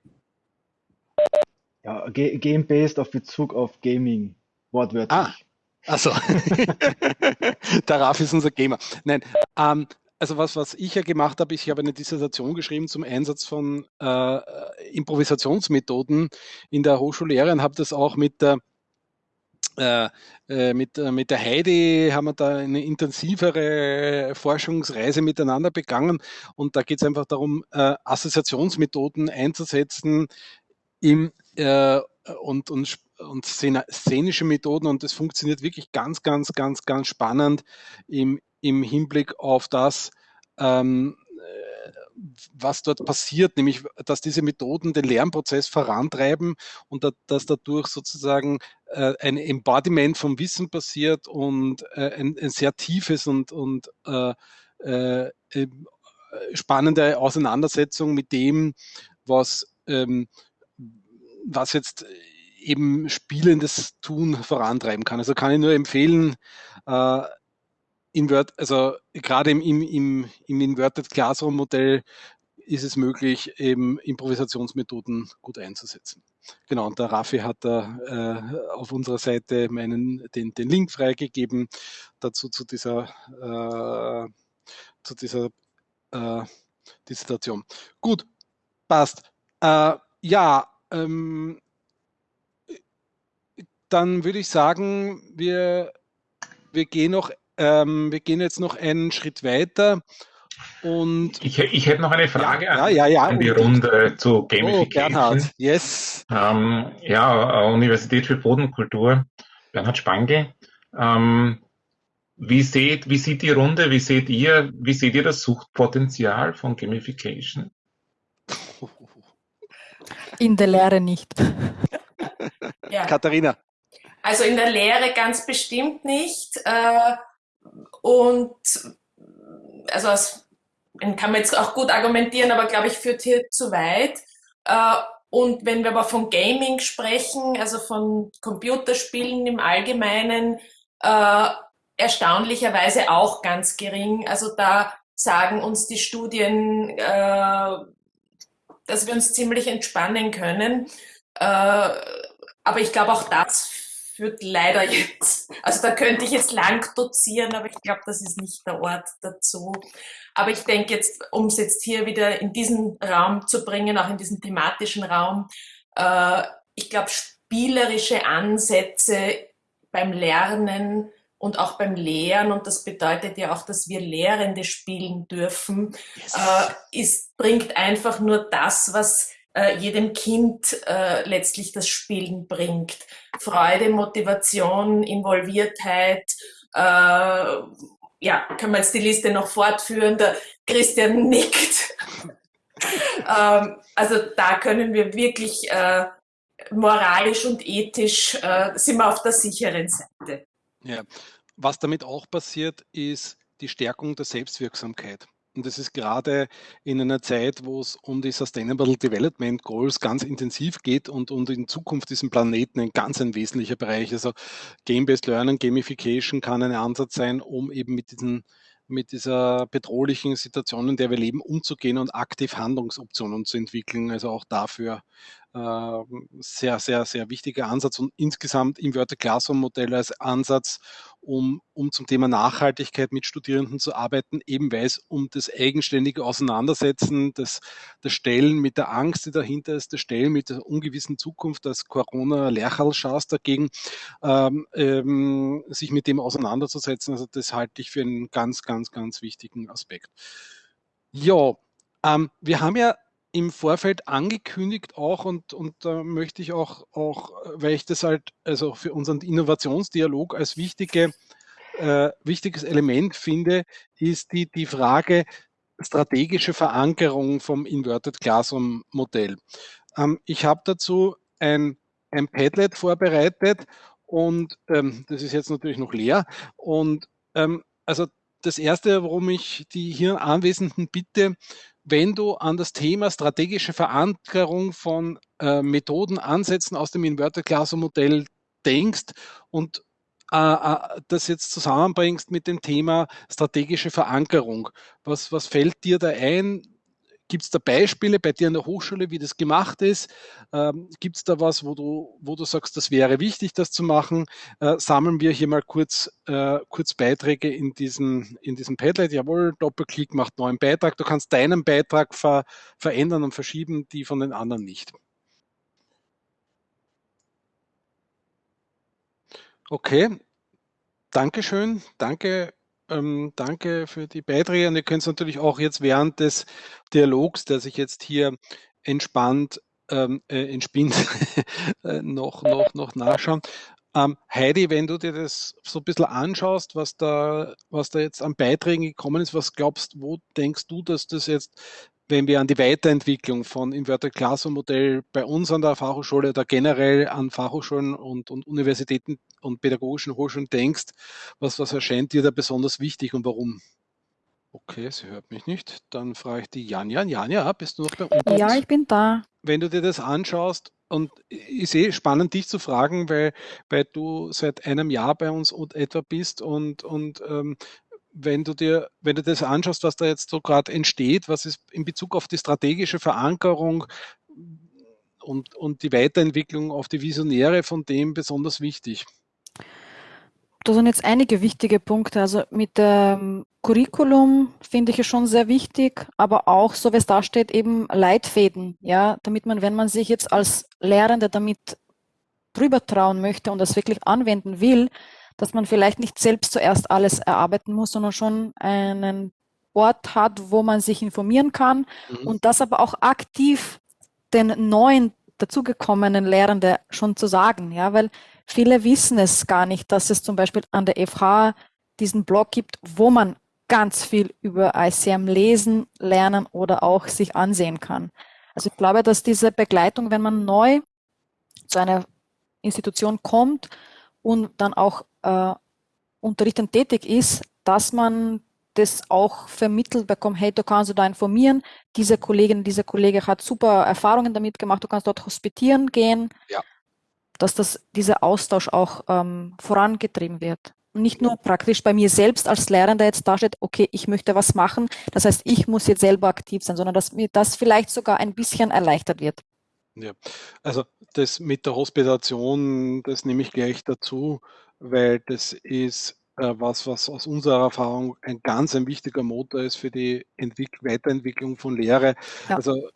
Ja, Game-Based auf Bezug auf Gaming, wortwörtlich. Ah, also, der Raffi ist unser Gamer. Nein, ähm, also was, was ich ja gemacht habe, ich habe eine Dissertation geschrieben zum Einsatz von äh, Improvisationsmethoden in der Hochschullehre und habe das auch mit der äh, äh mit, äh, mit der Heidi haben wir da eine intensivere Forschungsreise miteinander begangen und da geht es einfach darum, äh, Assoziationsmethoden einzusetzen im, äh, und, und, und szenische Methoden und das funktioniert wirklich ganz, ganz, ganz, ganz spannend im, im Hinblick auf das, ähm, äh, was dort passiert, nämlich dass diese Methoden den Lernprozess vorantreiben und dass dadurch sozusagen äh, ein Embodiment vom Wissen passiert und äh, ein, ein, sehr tiefes und, und äh, äh, spannende Auseinandersetzung mit dem, was, ähm, was jetzt eben spielendes Tun vorantreiben kann. Also kann ich nur empfehlen, äh, Invert, also gerade im, im, im, im Inverted Classroom Modell ist es möglich, eben Improvisationsmethoden gut einzusetzen. genau, und der Raffi hat da äh, auf unserer Seite meinen, den, den Link freigegeben dazu zu dieser, äh, zu dieser äh, Dissertation. Gut, passt. Äh, ja, ähm, dann würde ich sagen, wir, wir, gehen noch, ähm, wir gehen jetzt noch einen Schritt weiter. Und ich, ich hätte noch eine Frage ja, an, ja, ja, an, die Runde zu oh, Gamification. Oh, Bernhard, yes. Ähm, ja, Universität für Bodenkultur, Bernhard Spangl. Ähm, wie, seht, wie sieht die Runde, wie seht ihr, wie seht ihr das Suchtpotenzial von Gamification? In der Lehre nicht. Ja. Katharina. Also in der Lehre ganz bestimmt nicht. Äh, und also aus, kann man jetzt auch gut argumentieren, aber glaube ich, führt hier zu weit. Äh, und wenn wir aber von Gaming sprechen, also von Computerspielen im Allgemeinen, äh, erstaunlicherweise auch ganz gering. Also da sagen uns die Studien, äh, dass wir uns ziemlich entspannen können. Äh, aber ich glaube, auch das führt leider jetzt, also da könnte ich jetzt lang dozieren, aber ich glaube, das ist nicht der Ort dazu. Aber ich denke jetzt, um es jetzt hier wieder in diesen Raum zu bringen, auch in diesen thematischen Raum, äh, ich glaube, spielerische Ansätze beim Lernen und auch beim Lehren, und das bedeutet ja auch, dass wir Lehrende spielen dürfen, yes. äh, ist, bringt einfach nur das, was äh, jedem Kind äh, letztlich das Spielen bringt. Freude, Motivation, Involviertheit, äh, ja, kann man jetzt die Liste noch fortführen, der Christian nickt. ähm, also da können wir wirklich äh, moralisch und ethisch, äh, sind wir auf der sicheren Seite. Ja, was damit auch passiert, ist die Stärkung der Selbstwirksamkeit. Und das ist gerade in einer Zeit, wo es um die Sustainable Development Goals ganz intensiv geht und, und in Zukunft diesen Planeten ein ganz ein wesentlicher Bereich. Also Game-Based Learning, Gamification kann ein Ansatz sein, um eben mit diesen mit dieser bedrohlichen Situation, in der wir leben, umzugehen und aktiv Handlungsoptionen zu entwickeln. Also auch dafür sehr, sehr, sehr wichtiger Ansatz und insgesamt im Wörter Classroom Modell als Ansatz, um, um zum Thema Nachhaltigkeit mit Studierenden zu arbeiten, eben weil es um das eigenständige Auseinandersetzen, das, das Stellen mit der Angst, die dahinter ist, das Stellen mit der ungewissen Zukunft, das Corona-Lerchalschaß dagegen, ähm, ähm, sich mit dem auseinanderzusetzen. Also das halte ich für einen ganz, ganz, ganz wichtigen Aspekt. Ja, ähm, wir haben ja im Vorfeld angekündigt auch und, und da möchte ich auch, auch, weil ich das halt also für unseren Innovationsdialog als wichtige, äh, wichtiges Element finde, ist die, die Frage strategische Verankerung vom Inverted Classroom Modell. Ähm, ich habe dazu ein, ein Padlet vorbereitet und ähm, das ist jetzt natürlich noch leer und ähm, also das erste, worum ich die hier Anwesenden bitte, wenn du an das Thema strategische Verankerung von äh, Methoden, Ansätzen aus dem Inverted Classroom Modell denkst und äh, äh, das jetzt zusammenbringst mit dem Thema strategische Verankerung. Was, was fällt dir da ein? Gibt es da Beispiele bei dir an der Hochschule, wie das gemacht ist? Ähm, Gibt es da was, wo du, wo du sagst, das wäre wichtig, das zu machen? Äh, sammeln wir hier mal kurz, äh, kurz Beiträge in diesem, in diesem Padlet. Jawohl, Doppelklick macht neuen Beitrag. Du kannst deinen Beitrag ver verändern und verschieben, die von den anderen nicht. Okay, Dankeschön. Danke ähm, danke für die Beiträge und ihr könnt es natürlich auch jetzt während des Dialogs, der sich jetzt hier entspannt ähm, äh, entspinnt, äh, noch, noch, noch nachschauen. Ähm, Heidi, wenn du dir das so ein bisschen anschaust, was da, was da jetzt an Beiträgen gekommen ist, was glaubst, wo denkst du, dass das jetzt wenn wir an die Weiterentwicklung von Inverted Classroom Modell bei uns an der Fachhochschule oder generell an Fachhochschulen und, und Universitäten und pädagogischen Hochschulen denkst, was, was erscheint dir da besonders wichtig und warum? Okay, sie hört mich nicht. Dann frage ich die Janja. Janja, bist du noch bei uns? Ja, ich bin da. Wenn du dir das anschaust, und ich sehe spannend, dich zu fragen, weil, weil du seit einem Jahr bei uns und etwa bist und, und ähm, wenn du dir, wenn du das anschaust, was da jetzt so gerade entsteht, was ist in Bezug auf die strategische Verankerung, und, und die Weiterentwicklung auf die Visionäre von dem besonders wichtig? Da sind jetzt einige wichtige Punkte. Also mit dem Curriculum finde ich es schon sehr wichtig, aber auch, so wie es da steht, eben Leitfäden, ja, damit man, wenn man sich jetzt als Lehrende damit drüber trauen möchte und das wirklich anwenden will, dass man vielleicht nicht selbst zuerst alles erarbeiten muss, sondern schon einen Ort hat, wo man sich informieren kann mhm. und das aber auch aktiv den neuen dazugekommenen Lehrende schon zu sagen, ja, weil viele wissen es gar nicht, dass es zum Beispiel an der FH diesen Blog gibt, wo man ganz viel über ICM lesen, lernen oder auch sich ansehen kann. Also ich glaube, dass diese Begleitung, wenn man neu zu einer Institution kommt und dann auch äh, unterrichtend tätig ist, dass man das auch vermittelt bekommt, hey, du kannst du da informieren, diese Kollegin, dieser Kollege hat super Erfahrungen damit gemacht, du kannst dort hospitieren gehen, ja. dass das, dieser Austausch auch ähm, vorangetrieben wird. Und nicht nur praktisch bei mir selbst als Lehrender jetzt dasteht, okay, ich möchte was machen, das heißt, ich muss jetzt selber aktiv sein, sondern dass mir das vielleicht sogar ein bisschen erleichtert wird. Ja, also das mit der Hospitation, das nehme ich gleich dazu, weil das ist äh, was, was aus unserer Erfahrung ein ganz ein wichtiger Motor ist für die Entwick Weiterentwicklung von Lehre. Ja. Also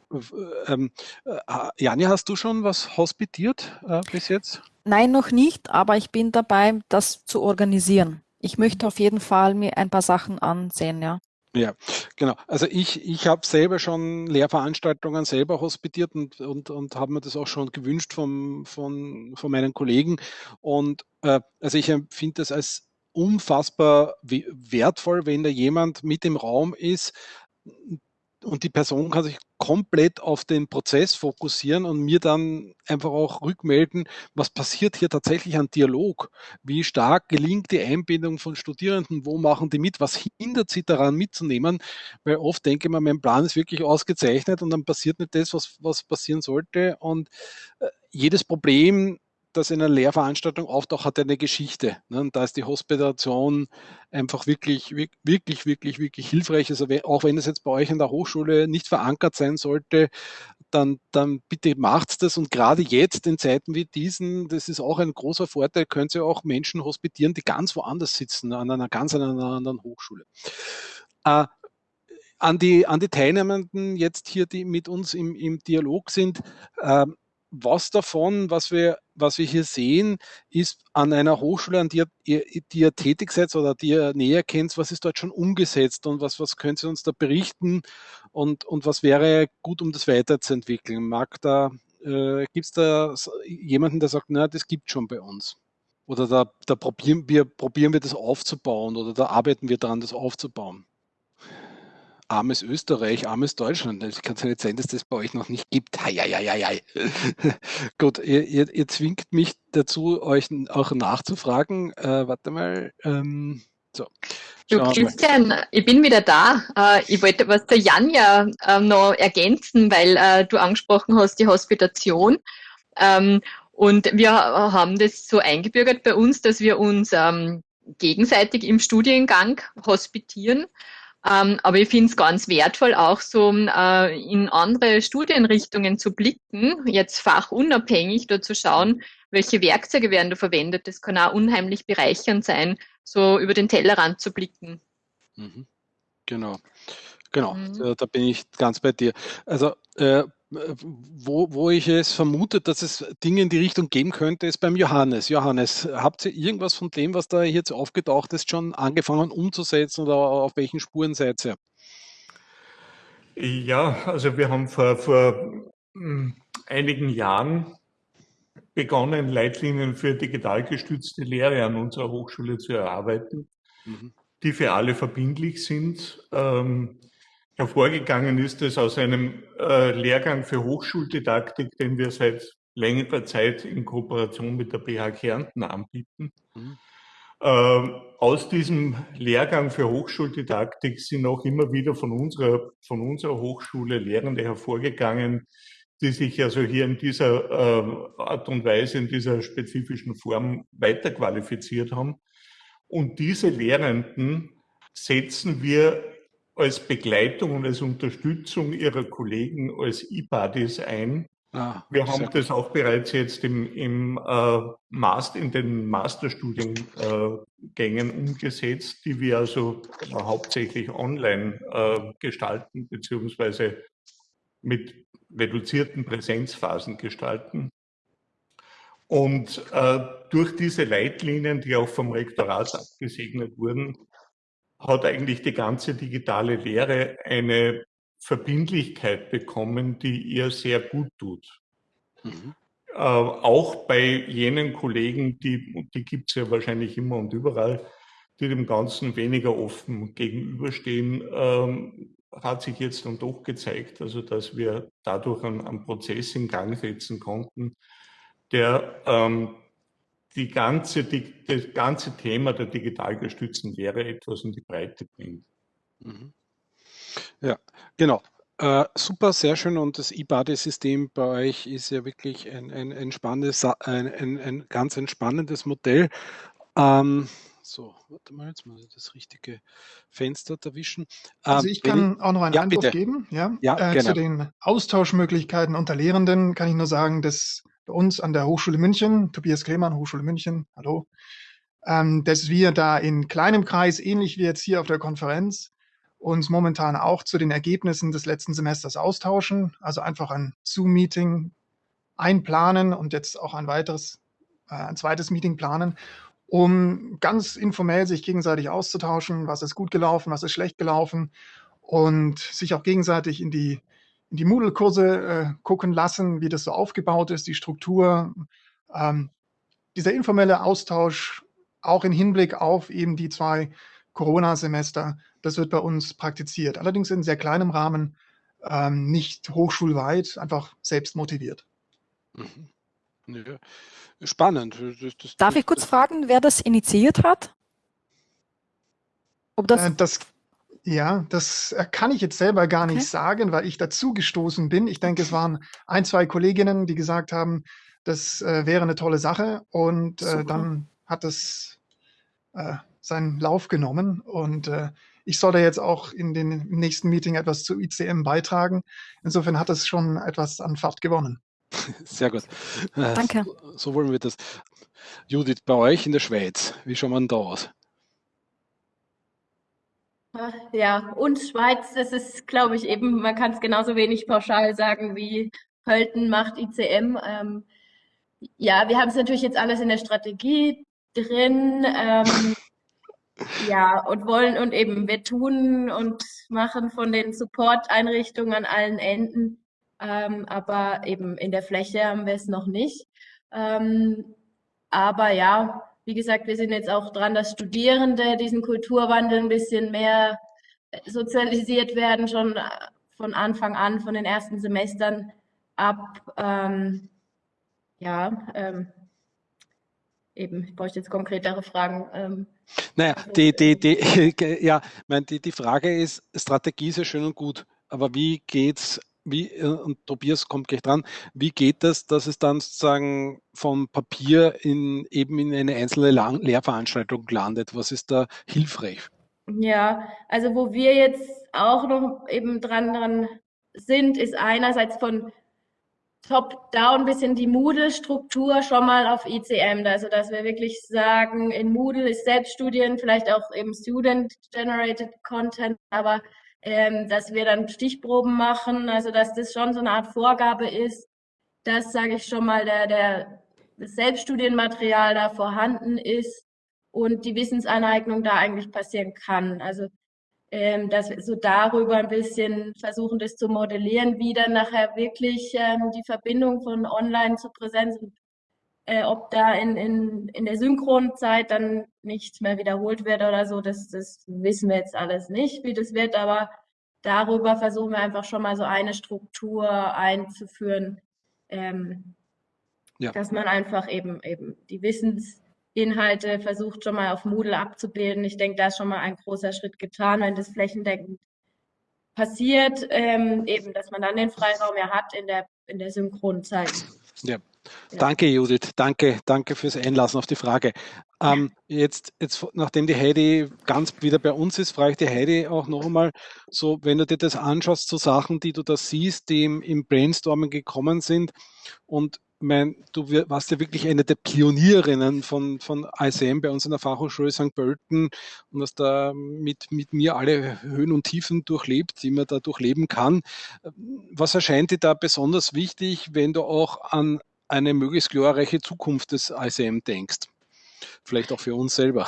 ähm, äh, Jani, hast du schon was hospitiert äh, bis jetzt? Nein, noch nicht, aber ich bin dabei, das zu organisieren. Ich möchte auf jeden Fall mir ein paar Sachen ansehen, ja. Ja, genau. Also ich, ich habe selber schon Lehrveranstaltungen selber hospitiert und, und, und habe mir das auch schon gewünscht vom, von, von meinen Kollegen. Und äh, also ich empfinde das als unfassbar wertvoll, wenn da jemand mit im Raum ist und die Person kann sich komplett auf den Prozess fokussieren und mir dann einfach auch rückmelden, was passiert hier tatsächlich an Dialog? Wie stark gelingt die Einbindung von Studierenden? Wo machen die mit? Was hindert sie daran mitzunehmen? Weil oft denke mir, mein Plan ist wirklich ausgezeichnet und dann passiert nicht das, was, was passieren sollte. Und äh, jedes Problem das in einer Lehrveranstaltung auftaucht, hat eine Geschichte. Ne? Und da ist die Hospitation einfach wirklich, wirklich, wirklich, wirklich hilfreich. Also auch wenn es jetzt bei euch in der Hochschule nicht verankert sein sollte, dann, dann bitte macht das. Und gerade jetzt in Zeiten wie diesen, das ist auch ein großer Vorteil, könnt ihr auch Menschen hospitieren, die ganz woanders sitzen, an einer ganz einer anderen Hochschule. Äh, an die, an die Teilnehmenden jetzt hier, die mit uns im, im Dialog sind, äh, was davon, was wir, was wir hier sehen, ist an einer Hochschule, an der ihr, die ihr tätig seid oder die ihr näher kennt, was ist dort schon umgesetzt und was, was können Sie uns da berichten und, und was wäre gut, um das weiterzuentwickeln? Mag da, äh, gibt es da jemanden, der sagt, na, das gibt schon bei uns? Oder da, da probieren, wir, probieren wir das aufzubauen oder da arbeiten wir daran, das aufzubauen? Armes Österreich, armes Deutschland. Es kann ja nicht sein, dass das bei euch noch nicht gibt. Hei, hei, hei, hei. Gut, ihr, ihr, ihr, zwingt mich dazu, euch auch nachzufragen. Äh, warte mal. Ähm, so. Du Christian, ich bin wieder da. Äh, ich wollte was zur Janja äh, noch ergänzen, weil äh, du angesprochen hast, die Hospitation. Ähm, und wir haben das so eingebürgert bei uns, dass wir uns ähm, gegenseitig im Studiengang hospitieren. Ähm, aber ich finde es ganz wertvoll, auch so äh, in andere Studienrichtungen zu blicken, jetzt fachunabhängig da zu schauen, welche Werkzeuge werden da verwendet. Das kann auch unheimlich bereichernd sein, so über den Tellerrand zu blicken. Mhm. Genau. Genau, mhm. da, da, bin ich ganz bei dir. Also äh, wo, wo ich es vermute, dass es Dinge in die Richtung geben könnte, ist beim Johannes. Johannes, habt ihr irgendwas von dem, was da jetzt aufgetaucht ist, schon angefangen umzusetzen oder auf welchen Spuren seid ihr? Ja, also wir haben vor, vor hm, einigen Jahren begonnen, Leitlinien für digital gestützte Lehre an unserer Hochschule zu erarbeiten, mhm. die für alle verbindlich sind. Ähm, Hervorgegangen ist es aus einem äh, Lehrgang für Hochschuldidaktik, den wir seit längerer Zeit in Kooperation mit der BH Kärnten anbieten. Mhm. Äh, aus diesem Lehrgang für Hochschuldidaktik sind auch immer wieder von unserer, von unserer Hochschule Lehrende hervorgegangen, die sich also hier in dieser äh, Art und Weise, in dieser spezifischen Form weiterqualifiziert haben. Und diese Lehrenden setzen wir als Begleitung und als Unterstützung ihrer Kollegen als E-Buddies ein, Ah, wir haben das auch bereits jetzt im, im äh, Master, in den Masterstudiengängen äh, umgesetzt, die wir also äh, hauptsächlich online äh, gestalten, beziehungsweise mit reduzierten Präsenzphasen gestalten. Und äh, durch diese Leitlinien, die auch vom Rektorat abgesegnet wurden, hat eigentlich die ganze digitale Lehre eine Verbindlichkeit bekommen, die ihr sehr gut tut. Mhm. Äh, auch bei jenen Kollegen, die, die gibt es ja wahrscheinlich immer und überall, die dem Ganzen weniger offen gegenüberstehen, ähm, hat sich jetzt dann doch gezeigt, also dass wir dadurch einen, einen Prozess in Gang setzen konnten, der ähm, die ganze, die, das ganze Thema der digital gestützten Lehre etwas in die Breite bringt. Mhm. Ja, genau. Äh, super, sehr schön. Und das E-Buddy-System bei euch ist ja wirklich ein, ein, ein spannendes, ein, ein, ein ganz entspannendes Modell. Ähm, so, warte mal, jetzt muss ich das richtige Fenster erwischen. Also ähm, ich kann ich, auch noch einen ja, Einwurf bitte. geben. Ja, ja äh, zu den Austauschmöglichkeiten unter Lehrenden kann ich nur sagen, dass bei uns an der Hochschule München, Tobias Klemann, Hochschule München, hallo, ähm, dass wir da in kleinem Kreis, ähnlich wie jetzt hier auf der Konferenz, uns momentan auch zu den Ergebnissen des letzten Semesters austauschen. Also einfach ein Zoom-Meeting einplanen und jetzt auch ein weiteres, äh, ein zweites Meeting planen, um ganz informell sich gegenseitig auszutauschen, was ist gut gelaufen, was ist schlecht gelaufen und sich auch gegenseitig in die, die Moodle-Kurse äh, gucken lassen, wie das so aufgebaut ist, die Struktur. Ähm, dieser informelle Austausch auch im Hinblick auf eben die zwei Corona-Semester, das wird bei uns praktiziert. Allerdings in sehr kleinem Rahmen, ähm, nicht hochschulweit, einfach selbst motiviert. Mhm. Ja. Spannend. Das, das, Darf ich kurz das, fragen, wer das initiiert hat? Ob das, äh, das ja, das äh, kann ich jetzt selber gar nicht okay. sagen, weil ich dazu gestoßen bin. Ich denke, es waren ein, zwei Kolleginnen, die gesagt haben, das äh, wäre eine tolle Sache. Und äh, dann hat es äh, seinen Lauf genommen. Und äh, ich soll da jetzt auch in den nächsten Meeting etwas zu ICM beitragen. Insofern hat es schon etwas an Fahrt gewonnen. Sehr gut. Äh, Danke. So, so, wollen wir das. Judith, bei euch in der Schweiz, wie schaut man da aus? Ja, und Schweiz, das ist, glaube ich, eben, man kann es genauso wenig pauschal sagen wie Pölten macht ICM. Ähm, ja, wir haben es natürlich jetzt alles in der Strategie drin. Ähm, ja, und wollen und eben wir tun und machen von den Support-Einrichtungen an allen Enden ähm, aber eben in der Fläche haben wir es noch nicht. Ähm, aber ja, wie gesagt, wir sind jetzt auch dran, dass Studierende diesen Kulturwandel ein bisschen mehr äh, sozialisiert werden, schon äh, von Anfang an, von den ersten Semestern ab. Ähm, ja, ähm, eben, ich bräuchte jetzt konkretere Fragen. Ähm, naja, die, die, die, ja, mein, die, die Frage ist, Strategie ist ja schön und gut, aber wie geht es wie, äh, und Tobias kommt gleich dran, wie geht das, dass es dann sozusagen vom Papier in, eben in eine einzelne Lehrveranstaltung landet? Was ist da hilfreich? Ja, also wo wir jetzt auch noch eben dran, dran sind, ist einerseits von top-down ein bisschen die Moodle-Struktur schon mal auf ICM. Also, dass wir wirklich sagen, in Moodle ist Selbststudien, vielleicht auch eben Student-Generated Content, aber ähm, dass wir dann Stichproben machen, also dass das schon so eine Art Vorgabe ist, dass, sage ich schon mal, der, der, das Selbststudienmaterial da vorhanden ist und die Wissensaneignung da eigentlich passieren kann. Also ähm, dass wir so darüber ein bisschen versuchen, das zu modellieren, wie dann nachher wirklich ähm, die Verbindung von Online zu Präsenz und äh, ob da in, in, in der Synchronzeit dann nichts mehr wiederholt wird oder so, das, das wissen wir jetzt alles nicht, wie das wird, aber darüber versuchen wir einfach schon mal so eine Struktur einzuführen, ähm, ja. dass man einfach eben, eben die Wissensinhalte versucht schon mal auf Moodle abzubilden. Ich denke, da ist schon mal ein großer Schritt getan, wenn das flächendeckend passiert, ähm, eben, dass man dann den Freiraum ja hat in der, in der Synchronzeit. Ja, Danke, Judith. Danke, danke fürs Einlassen auf die Frage. Ähm, jetzt, jetzt, nachdem die Heidi ganz wieder bei uns ist, frage ich die Heidi auch noch einmal, so, wenn du dir das anschaust, so Sachen, die du da siehst, die im, im Brainstorming gekommen sind und mein, du warst ja wirklich eine der Pionierinnen von, von ICM bei uns in der Fachhochschule St. Pölten und hast da mit, mit mir alle Höhen und Tiefen durchlebt, die man da durchleben kann. Was erscheint dir da besonders wichtig, wenn du auch an eine möglichst glorreiche Zukunft des ICM denkst? Vielleicht auch für uns selber.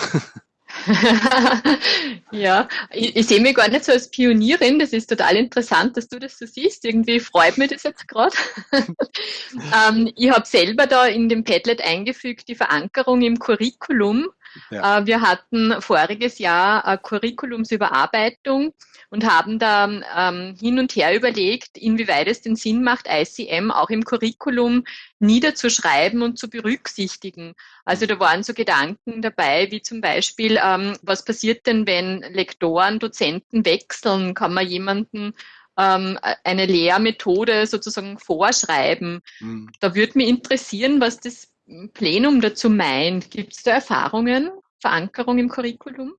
ja, ich, ich, sehe mich gar nicht so als Pionierin. Das ist total interessant, dass du das so siehst. Irgendwie freut mich das jetzt gerade. ähm, ich habe selber da in dem Padlet eingefügt die Verankerung im Curriculum. Ja. Äh, wir hatten voriges Jahr eine Curriculumsüberarbeitung und haben da ähm, hin und her überlegt, inwieweit es den Sinn macht, ICM auch im Curriculum niederzuschreiben und zu berücksichtigen. Also da waren so Gedanken dabei, wie zum Beispiel, ähm, was passiert denn, wenn Lektoren, Dozenten wechseln? Kann man jemanden ähm, eine Lehrmethode sozusagen vorschreiben? Mhm. Da würde mich interessieren, was das Plenum dazu meint. Gibt es da Erfahrungen, Verankerung im Curriculum?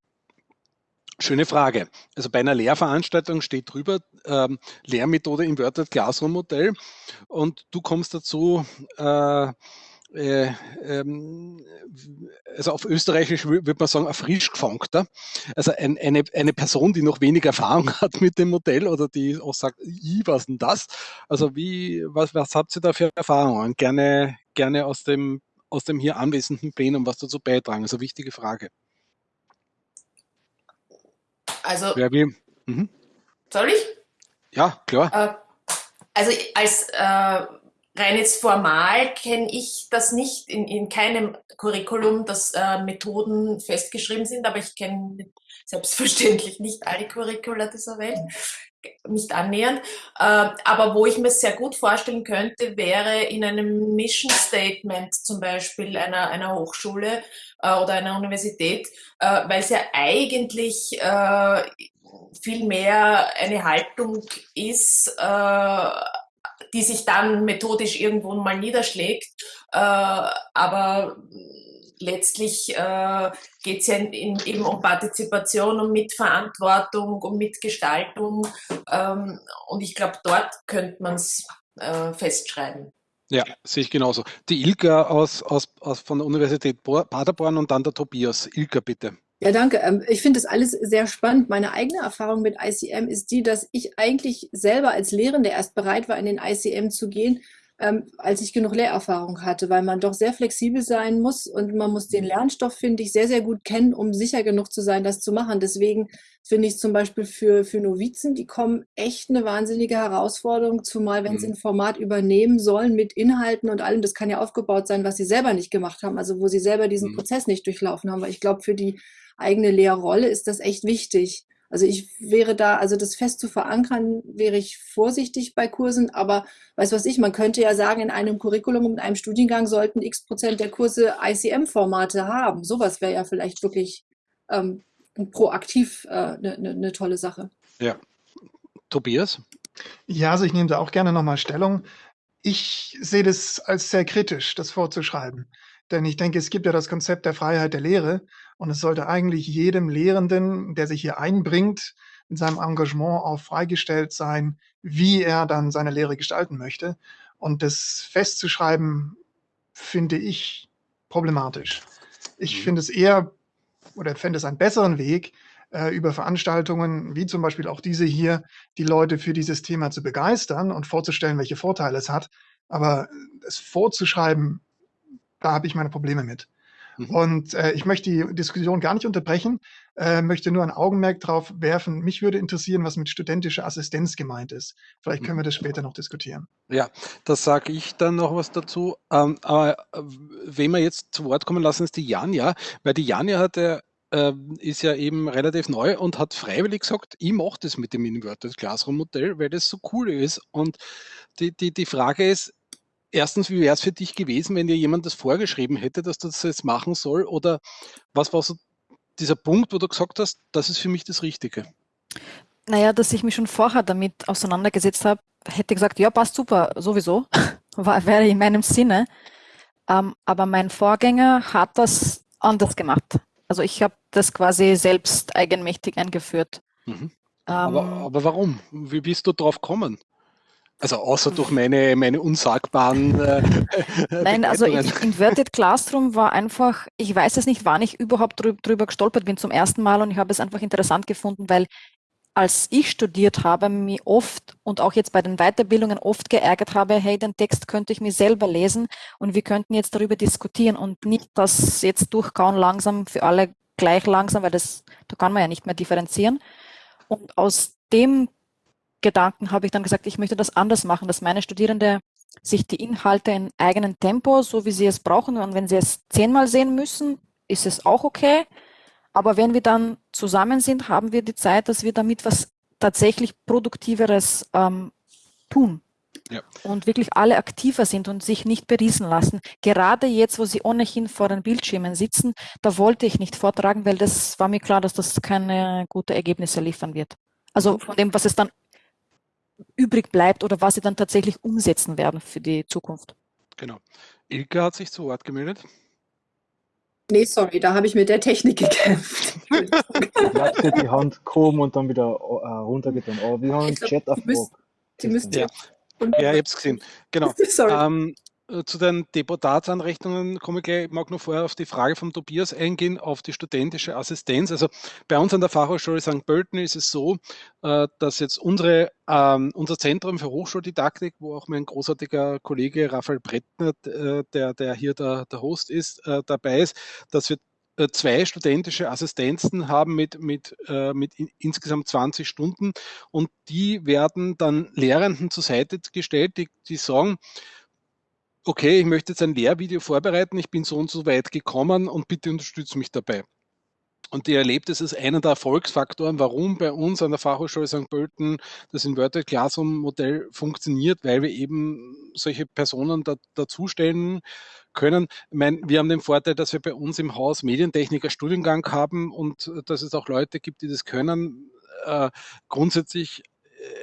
Schöne Frage. Also bei einer Lehrveranstaltung steht drüber ähm, Lehrmethode Inverted Classroom Modell und du kommst dazu, äh, äh, ähm, also auf Österreichisch würde man sagen, ein frisch gefangter. Also ein, eine, eine Person, die noch wenig Erfahrung hat mit dem Modell oder die auch sagt, ich, was denn das? Also wie, was, was habt ihr da für Erfahrungen? Gerne, gerne aus dem, aus dem hier anwesenden Plenum was dazu beitragen. Also wichtige Frage. Also. Wer will? Mhm. Soll ich? Ja, klar. Äh, also als äh, rein jetzt formal kenne ich das nicht in, in keinem Curriculum, dass äh, Methoden festgeschrieben sind, aber ich kenne selbstverständlich nicht alle Curricula dieser Welt nicht annähernd. Äh, aber wo ich mir sehr gut vorstellen könnte, wäre in einem Mission Statement zum Beispiel einer, einer Hochschule äh, oder einer Universität, äh, weil es ja eigentlich viel mehr eine Haltung ist, die sich dann methodisch irgendwo mal niederschlägt. aber letztlich äh, geht es ja in, in, eben um Partizipation, um Mitverantwortung, um Mitgestaltung. Ähm, und ich glaube, dort könnte man es äh, festschreiben. Ja, sehe ich genauso. Die Ilka aus, aus, aus von der Universität Paderborn und dann der Tobias. Ilka, bitte. Ja, danke. Ähm, ich finde das alles sehr spannend. Meine eigene Erfahrung mit ICM ist die, dass ich eigentlich selber als Lehrende erst bereit war, in den ICM zu gehen, ähm, als ich genug Lehrerfahrung hatte, weil man doch sehr flexibel sein muss und man muss den mhm. Lernstoff, finde ich, sehr, sehr gut kennen, um sicher genug zu sein, das zu machen. Deswegen finde ich zum Beispiel für, für Novizen, die kommen echt eine wahnsinnige Herausforderung, zumal wenn mhm. sie ein Format übernehmen sollen mit Inhalten und allem, das kann ja aufgebaut sein, was sie selber nicht gemacht haben, also wo sie selber diesen mhm. Prozess nicht durchlaufen haben. Weil ich glaube, für die eigene Lehrrolle ist das echt wichtig. Also ich wäre da, also das fest zu verankern, wäre ich vorsichtig bei Kursen, aber weißt was ich, man könnte ja sagen, in einem Curriculum und einem Studiengang sollten x Prozent der Kurse ICM-Formate haben. Sowas wäre ja vielleicht wirklich ähm, proaktiv eine äh, ne, ne, ne tolle Sache. Ja. Tobias? Ja, also ich nehme da auch gerne nochmal Stellung. Ich sehe das als sehr kritisch, das vorzuschreiben. Denn ich denke, es gibt ja das Konzept der Freiheit der Lehre und es sollte eigentlich jedem Lehrenden, der sich hier einbringt, in seinem Engagement auch freigestellt sein, wie er dann seine Lehre gestalten möchte. Und das festzuschreiben, finde ich problematisch. Ich mhm. finde es eher oder fände es einen besseren Weg, äh, über Veranstaltungen wie zum Beispiel auch diese hier, die Leute für dieses Thema zu begeistern und vorzustellen, welche Vorteile es hat. Aber es vorzuschreiben, da habe ich meine Probleme mit. Und äh, ich möchte die Diskussion gar nicht unterbrechen, äh, möchte nur ein Augenmerk darauf werfen. Mich würde interessieren, was mit studentischer Assistenz gemeint ist. Vielleicht können wir das später noch diskutieren. Ja, das sage ich dann noch was dazu. Ähm, aber äh, wen wir jetzt zu Wort kommen lassen, ist die Janja, weil die Janja hat ja äh, ist ja eben relativ neu und hat freiwillig gesagt, ich mache das mit dem Inverted Classroom Modell, weil das so cool ist. Und die, die, die Frage ist, erstens, wie wäre es für dich gewesen, wenn dir jemand das vorgeschrieben hätte, dass das jetzt machen soll? Oder was war so dieser Punkt, wo du gesagt hast, das ist für mich das Richtige? Naja, dass ich mich schon vorher damit auseinandergesetzt habe, hätte gesagt, ja, passt super, sowieso. war, wäre in meinem Sinne. Ähm, aber mein Vorgänger hat das anders gemacht. Also ich habe das quasi selbst eigenmächtig eingeführt. Mhm. Aber, ähm, aber, warum? Wie bist du drauf gekommen? Also außer durch meine, meine unsagbaren. Äh, Nein, also Inverted Classroom war einfach, ich weiß es nicht, wann ich überhaupt drüber gestolpert bin zum ersten Mal und ich habe es einfach interessant gefunden, weil als ich studiert habe, mir oft und auch jetzt bei den Weiterbildungen oft geärgert habe, hey, den Text könnte ich mir selber lesen und wir könnten jetzt darüber diskutieren und nicht das jetzt durchkauen langsam für alle gleich langsam, weil das, da kann man ja nicht mehr differenzieren. Und aus dem Gedanken habe ich dann gesagt, ich möchte das anders machen, dass meine Studierende sich die Inhalte in eigenen Tempo, so wie sie es brauchen, und wenn sie es zehnmal sehen müssen, ist es auch okay. Aber wenn wir dann zusammen sind, haben wir die Zeit, dass wir damit was tatsächlich Produktiveres ähm, tun. Ja. Und wirklich alle aktiver sind und sich nicht beriesen lassen. Gerade jetzt, wo sie ohnehin vor den Bildschirmen sitzen, da wollte ich nicht vortragen, weil das war mir klar, dass das keine guten Ergebnisse liefern wird. Also von dem, was es dann übrig bleibt oder was sie dann tatsächlich umsetzen werden für die Zukunft. Genau. Ilka hat sich zu Wort gemeldet. Nee, sorry, da habe ich mit der Technik gekämpft. Hast dir die Hand gehoben und dann wieder äh, runtergetan. Aber wir haben einen Chat auf Die müsst ja. ja, ich habe es gesehen. Genau. Ähm, äh, zu den Deputatsanrechnungen komme ich gleich. Ich mag nur vorher auf die Frage von Tobias eingehen, auf die studentische Assistenz. Also bei uns an der Fachhochschule St. Pölten ist es so, äh, dass jetzt unsere, ähm, unser Zentrum für Hochschuldidaktik, wo auch mein großartiger Kollege Raphael Brettner, äh, der, der hier der, der Host ist, dabei ist, dass wir zwei studentische Assistenzen haben mit, mit, mit insgesamt 20 Stunden und die werden dann Lehrenden zur Seite gestellt, die, die sagen, okay, ich möchte jetzt ein Lehrvideo vorbereiten, ich bin so und so weit gekommen und bitte unterstütze mich dabei. Und die erlebt es als einen der Erfolgsfaktoren, warum bei uns an der Fachhochschule St. Pölten das Inverted Classroom Modell funktioniert, weil wir eben solche Personen da, dazustellen können. Ich meine, wir haben den Vorteil, dass wir bei uns im Haus Medientechniker Studiengang haben und dass es auch Leute gibt, die das können. Äh, grundsätzlich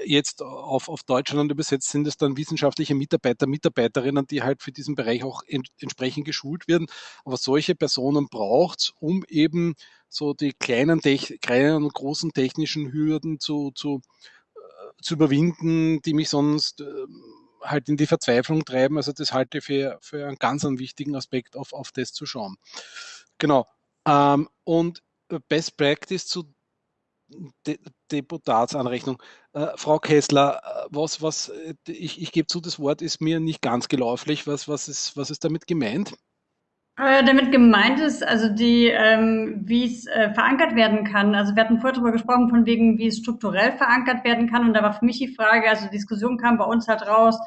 jetzt auf, auf Deutschland übersetzt, sind es dann wissenschaftliche Mitarbeiter, Mitarbeiterinnen, die halt für diesen Bereich auch ent, entsprechend geschult werden. Aber solche Personen braucht es, um eben so die kleinen, kleinen und großen technischen Hürden zu, zu, äh, zu überwinden, die mich sonst äh, halt in die Verzweiflung treiben. Also das halte ich für, für einen ganz einen wichtigen Aspekt, auf, auf das zu schauen. Genau. Ähm, und Best Practice zu De Deputatsanrechnung. Äh, Frau Kessler, äh, was, was, äh, ich, ich gebe zu, das Wort ist mir nicht ganz geläufig. Was, was, ist, was ist damit gemeint? Äh, damit gemeint ist, also die, ähm, wie es äh, verankert werden kann. Also wir hatten vorher darüber gesprochen, von wegen, wie es strukturell verankert werden kann. Und da war für mich die Frage, also die Diskussion kam bei uns halt raus,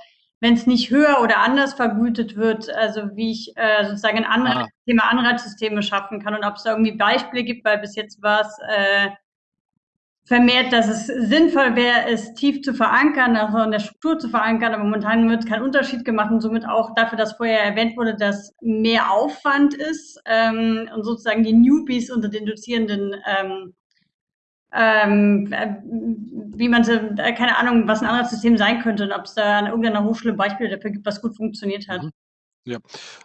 wenn es nicht höher oder anders vergütet wird, also wie ich äh, sozusagen ein Anreizsysteme, ah. Anreizsysteme schaffen kann und ob es da irgendwie Beispiele gibt, weil bis jetzt war es äh, vermehrt, dass es sinnvoll wäre, es tief zu verankern, also in der Struktur zu verankern, aber momentan wird kein Unterschied gemacht und somit auch dafür, dass vorher erwähnt wurde, dass mehr Aufwand ist ähm, und sozusagen die Newbies unter den Dozierenden ähm, ähm, äh, wie man äh, keine Ahnung, was ein anderes System sein könnte und ob es da an irgendeiner Hochschule Beispiele dafür gibt, was gut funktioniert hat. Mhm. Ja.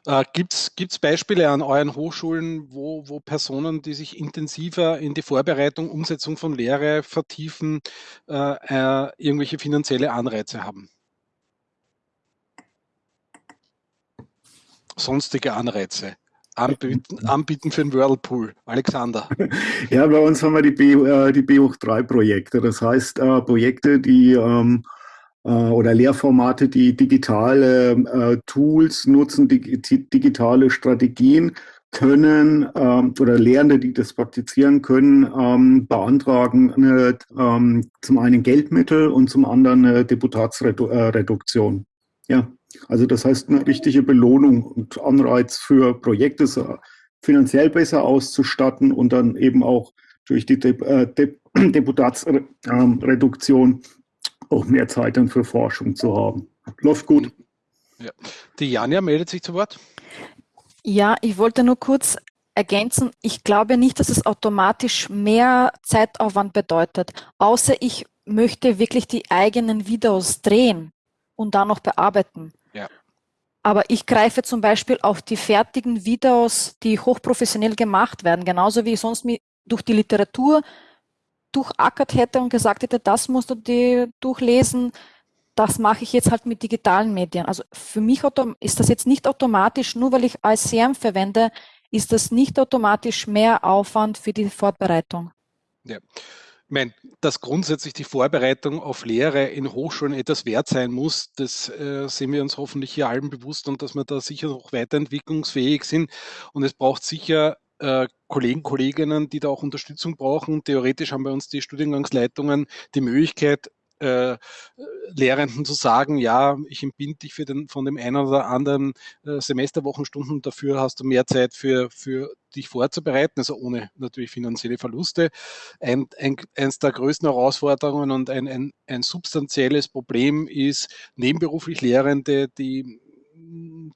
Äh, Gibt es Beispiele an euren Hochschulen, wo, wo Personen, die sich intensiver in die Vorbereitung, Umsetzung von Lehre vertiefen, äh, äh, irgendwelche finanzielle Anreize haben? Sonstige Anreize. Anbieten, anbieten für den Whirlpool. Alexander. Ja, bei uns haben wir die B, äh, die B hoch 3 Projekte. Das heißt, äh, Projekte, die ähm, äh, oder Lehrformate, die digitale äh, Tools nutzen, digitale Strategien können ähm, oder Lehrende, die das praktizieren können, ähm, beantragen eine, ähm, zum einen Geldmittel und zum anderen eine Deputatsreduktion. Ja, also das heißt eine richtige Belohnung und Anreiz für Projekte finanziell besser auszustatten und dann eben auch durch die De äh, De Deputatsreduktion auch mehr Zeit dann für Forschung zu haben. Läuft gut. Ja. Die Janja meldet sich zu Wort. Ja, ich wollte nur kurz ergänzen, ich glaube nicht, dass es automatisch mehr Zeitaufwand bedeutet, außer ich möchte wirklich die eigenen Videos drehen und dann noch bearbeiten. Ja. Aber ich greife zum Beispiel auf die fertigen Videos, die hochprofessionell gemacht werden, genauso wie ich sonst durch die Literatur durchackert hätte und gesagt hätte, das musst du dir durchlesen, das mache ich jetzt halt mit digitalen Medien. Also für mich ist das jetzt nicht automatisch, nur weil ich ICM verwende, ist das nicht automatisch mehr Aufwand für die Vorbereitung. Ja. Ich meine, dass grundsätzlich die Vorbereitung auf Lehre in Hochschulen etwas wert sein muss, das äh, sehen wir uns hoffentlich hier allen bewusst und dass wir da sicher noch weiterentwicklungsfähig sind. Und es braucht sicher äh, Kollegen, Kolleginnen, die da auch Unterstützung brauchen. Theoretisch haben bei uns die Studiengangsleitungen die Möglichkeit, äh, Lehrenden zu sagen, ja, ich entbinde dich für den, von dem einen oder anderen äh, Semesterwochenstunden, dafür hast du mehr Zeit für, für dich vorzubereiten, also ohne natürlich finanzielle Verluste. Ein, ein, eines der größten Herausforderungen und ein, ein, ein substanzielles Problem ist nebenberuflich Lehrende, die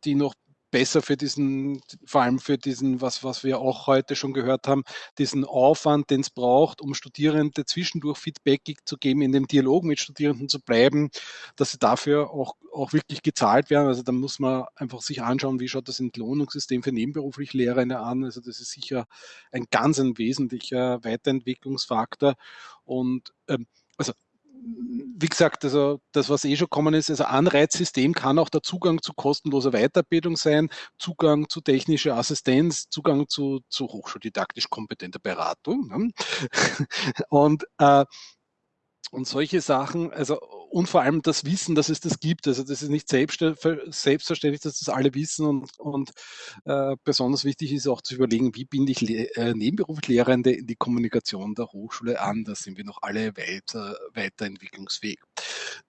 die noch besser für diesen, vor allem für diesen, was, was wir auch heute schon gehört haben, diesen Aufwand, den es braucht, um Studierende zwischendurch Feedback zu geben, in dem Dialog mit Studierenden zu bleiben, dass sie dafür auch, auch wirklich gezahlt werden. Also da muss man einfach sich anschauen, wie schaut das Entlohnungssystem für nebenberuflich Lehrende an. Also das ist sicher ein ganz ein wesentlicher Weiterentwicklungsfaktor. Und ähm, also wie gesagt, also das, was eh schon kommen ist, also Anreizsystem kann auch der Zugang zu kostenloser Weiterbildung sein, Zugang zu technischer Assistenz, Zugang zu, zu hochschuldidaktisch kompetenter Beratung. Ne? Und äh, und solche Sachen, also und vor allem das Wissen, dass es das gibt. Also das ist nicht selbstverständlich, dass das alle wissen und, und äh, besonders wichtig ist auch zu überlegen, wie binde ich äh, nebenberuflich in die Kommunikation der Hochschule an. Da sind wir noch alle weiter, weiterentwicklungsfähig.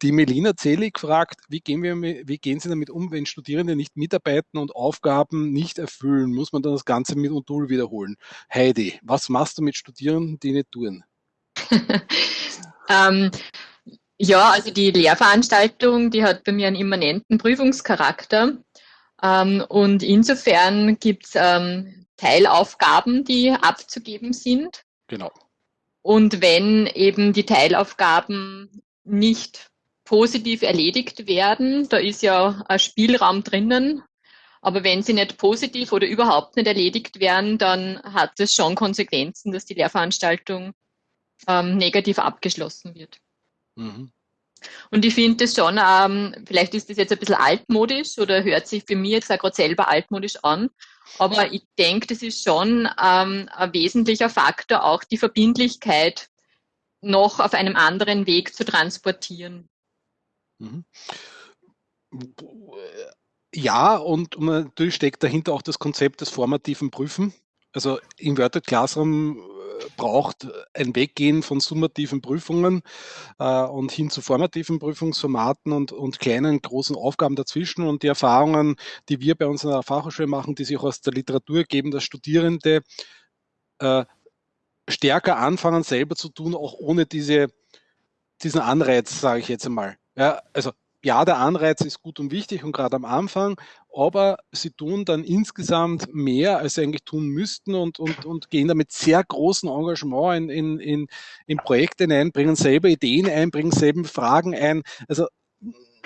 Die Melina Zelig fragt, wie gehen, wir, wie gehen Sie damit um, wenn Studierende nicht mitarbeiten und Aufgaben nicht erfüllen? Muss man dann das Ganze mit Modul wiederholen? Heidi, was machst du mit Studierenden, die nicht tun? Ähm, ja, also die Lehrveranstaltung, die hat bei mir einen immanenten Prüfungscharakter. Ähm, und insofern gibt es ähm, Teilaufgaben, die abzugeben sind. Genau. Und wenn eben die Teilaufgaben nicht positiv erledigt werden, da ist ja ein Spielraum drinnen, aber wenn sie nicht positiv oder überhaupt nicht erledigt werden, dann hat es schon Konsequenzen, dass die Lehrveranstaltung ähm, negativ abgeschlossen wird. Mhm. Und ich finde das schon, ähm, vielleicht ist das jetzt ein bisschen altmodisch oder hört sich für mich jetzt auch gerade selber altmodisch an, aber ich denke, das ist schon ähm, ein wesentlicher Faktor, auch die Verbindlichkeit noch auf einem anderen Weg zu transportieren. Mhm. Ja, und natürlich steckt dahinter auch das Konzept des formativen Prüfen. Also im Worded Classroom braucht ein Weggehen von summativen Prüfungen äh, und hin zu formativen Prüfungsformaten und, und kleinen, großen Aufgaben dazwischen. Und die Erfahrungen, die wir bei uns in der Fachhochschule machen, die sich aus der Literatur geben, dass Studierende äh, stärker anfangen, selber zu tun, auch ohne diese, diesen Anreiz, sage ich jetzt einmal. Ja, also ja, der Anreiz ist gut und wichtig und gerade am Anfang, aber sie tun dann insgesamt mehr, als sie eigentlich tun müssten und, und, und gehen da mit sehr großem Engagement in, in, in, in Projekte ein, bringen selber Ideen ein, bringen selber Fragen ein. Also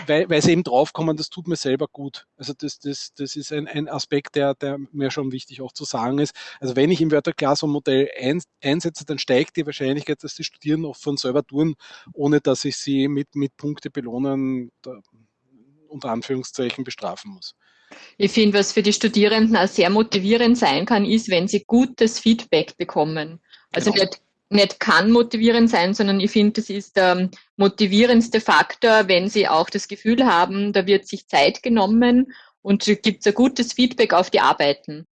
weil, weil sie eben draufkommen, das tut mir selber gut. Also das, das, das ist ein, ein Aspekt, der, der mir schon wichtig auch zu sagen ist. Also wenn ich im Wörter Classroom Modell ein, einsetze, dann steigt die Wahrscheinlichkeit, dass die Studierenden auch von selber tun, ohne dass ich sie mit, mit Punkte belohnen, da, unter Anführungszeichen bestrafen muss. Ich finde, was für die Studierenden auch sehr motivierend sein kann, ist, wenn sie gutes Feedback bekommen. Also genau. nicht nicht kann motivierend sein, sondern ich finde, das ist der motivierendste Faktor, wenn Sie auch das Gefühl haben, da wird sich Zeit genommen und gibt es ein gutes Feedback auf die Arbeiten.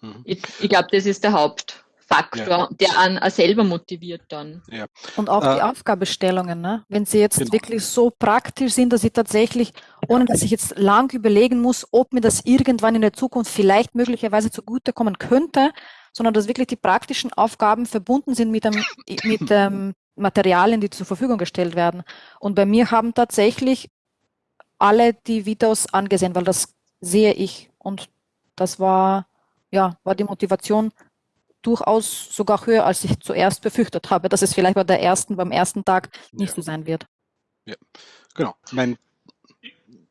Mhm. Ich, ich glaube, das ist der Hauptfaktor, ja. der an selber motiviert dann. Ja. Und auch äh, die Aufgabestellungen, ne? wenn sie jetzt genau. wirklich so praktisch sind, dass ich tatsächlich, ohne dass ich jetzt lang überlegen muss, ob mir das irgendwann in der Zukunft vielleicht möglicherweise zugutekommen könnte, sondern dass wirklich die praktischen Aufgaben verbunden sind mit, dem, mit ähm, Materialien, die zur Verfügung gestellt werden. Und bei mir haben tatsächlich alle die Videos angesehen, weil das sehe ich. Und das war, ja, war die Motivation durchaus sogar höher, als ich zuerst befürchtet habe, dass es vielleicht bei der ersten, beim ersten Tag nicht ja. so sein wird. Ja, genau. Mein,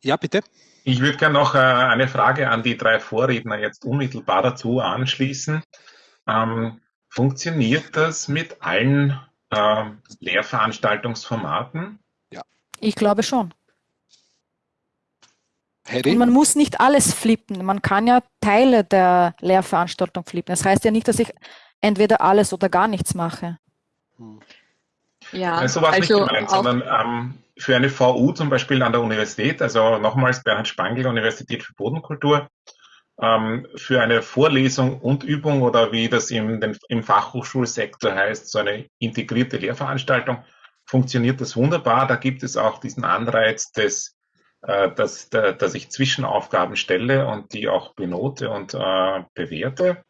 ja, bitte. Ich würde gerne noch äh, eine Frage an die drei Vorredner jetzt unmittelbar dazu anschließen. Ähm, funktioniert das mit allen äh, Lehrveranstaltungsformaten? Ja. Ich glaube schon. Und man muss nicht alles flippen. Man kann ja Teile der Lehrveranstaltung flippen. Das heißt ja nicht, dass ich entweder alles oder gar nichts mache. Ja, also war es also nicht gemeint, sondern ähm, für eine VU zum Beispiel an der Universität, also nochmals Bernhard Spangl, Universität für Bodenkultur, ähm, für eine Vorlesung und Übung oder wie das im, den, im Fachhochschulsektor heißt, so eine integrierte Lehrveranstaltung, funktioniert das wunderbar. Da gibt es auch diesen Anreiz des äh, dass, dass ich Zwischenaufgaben stelle und die auch benote und äh, bewerte.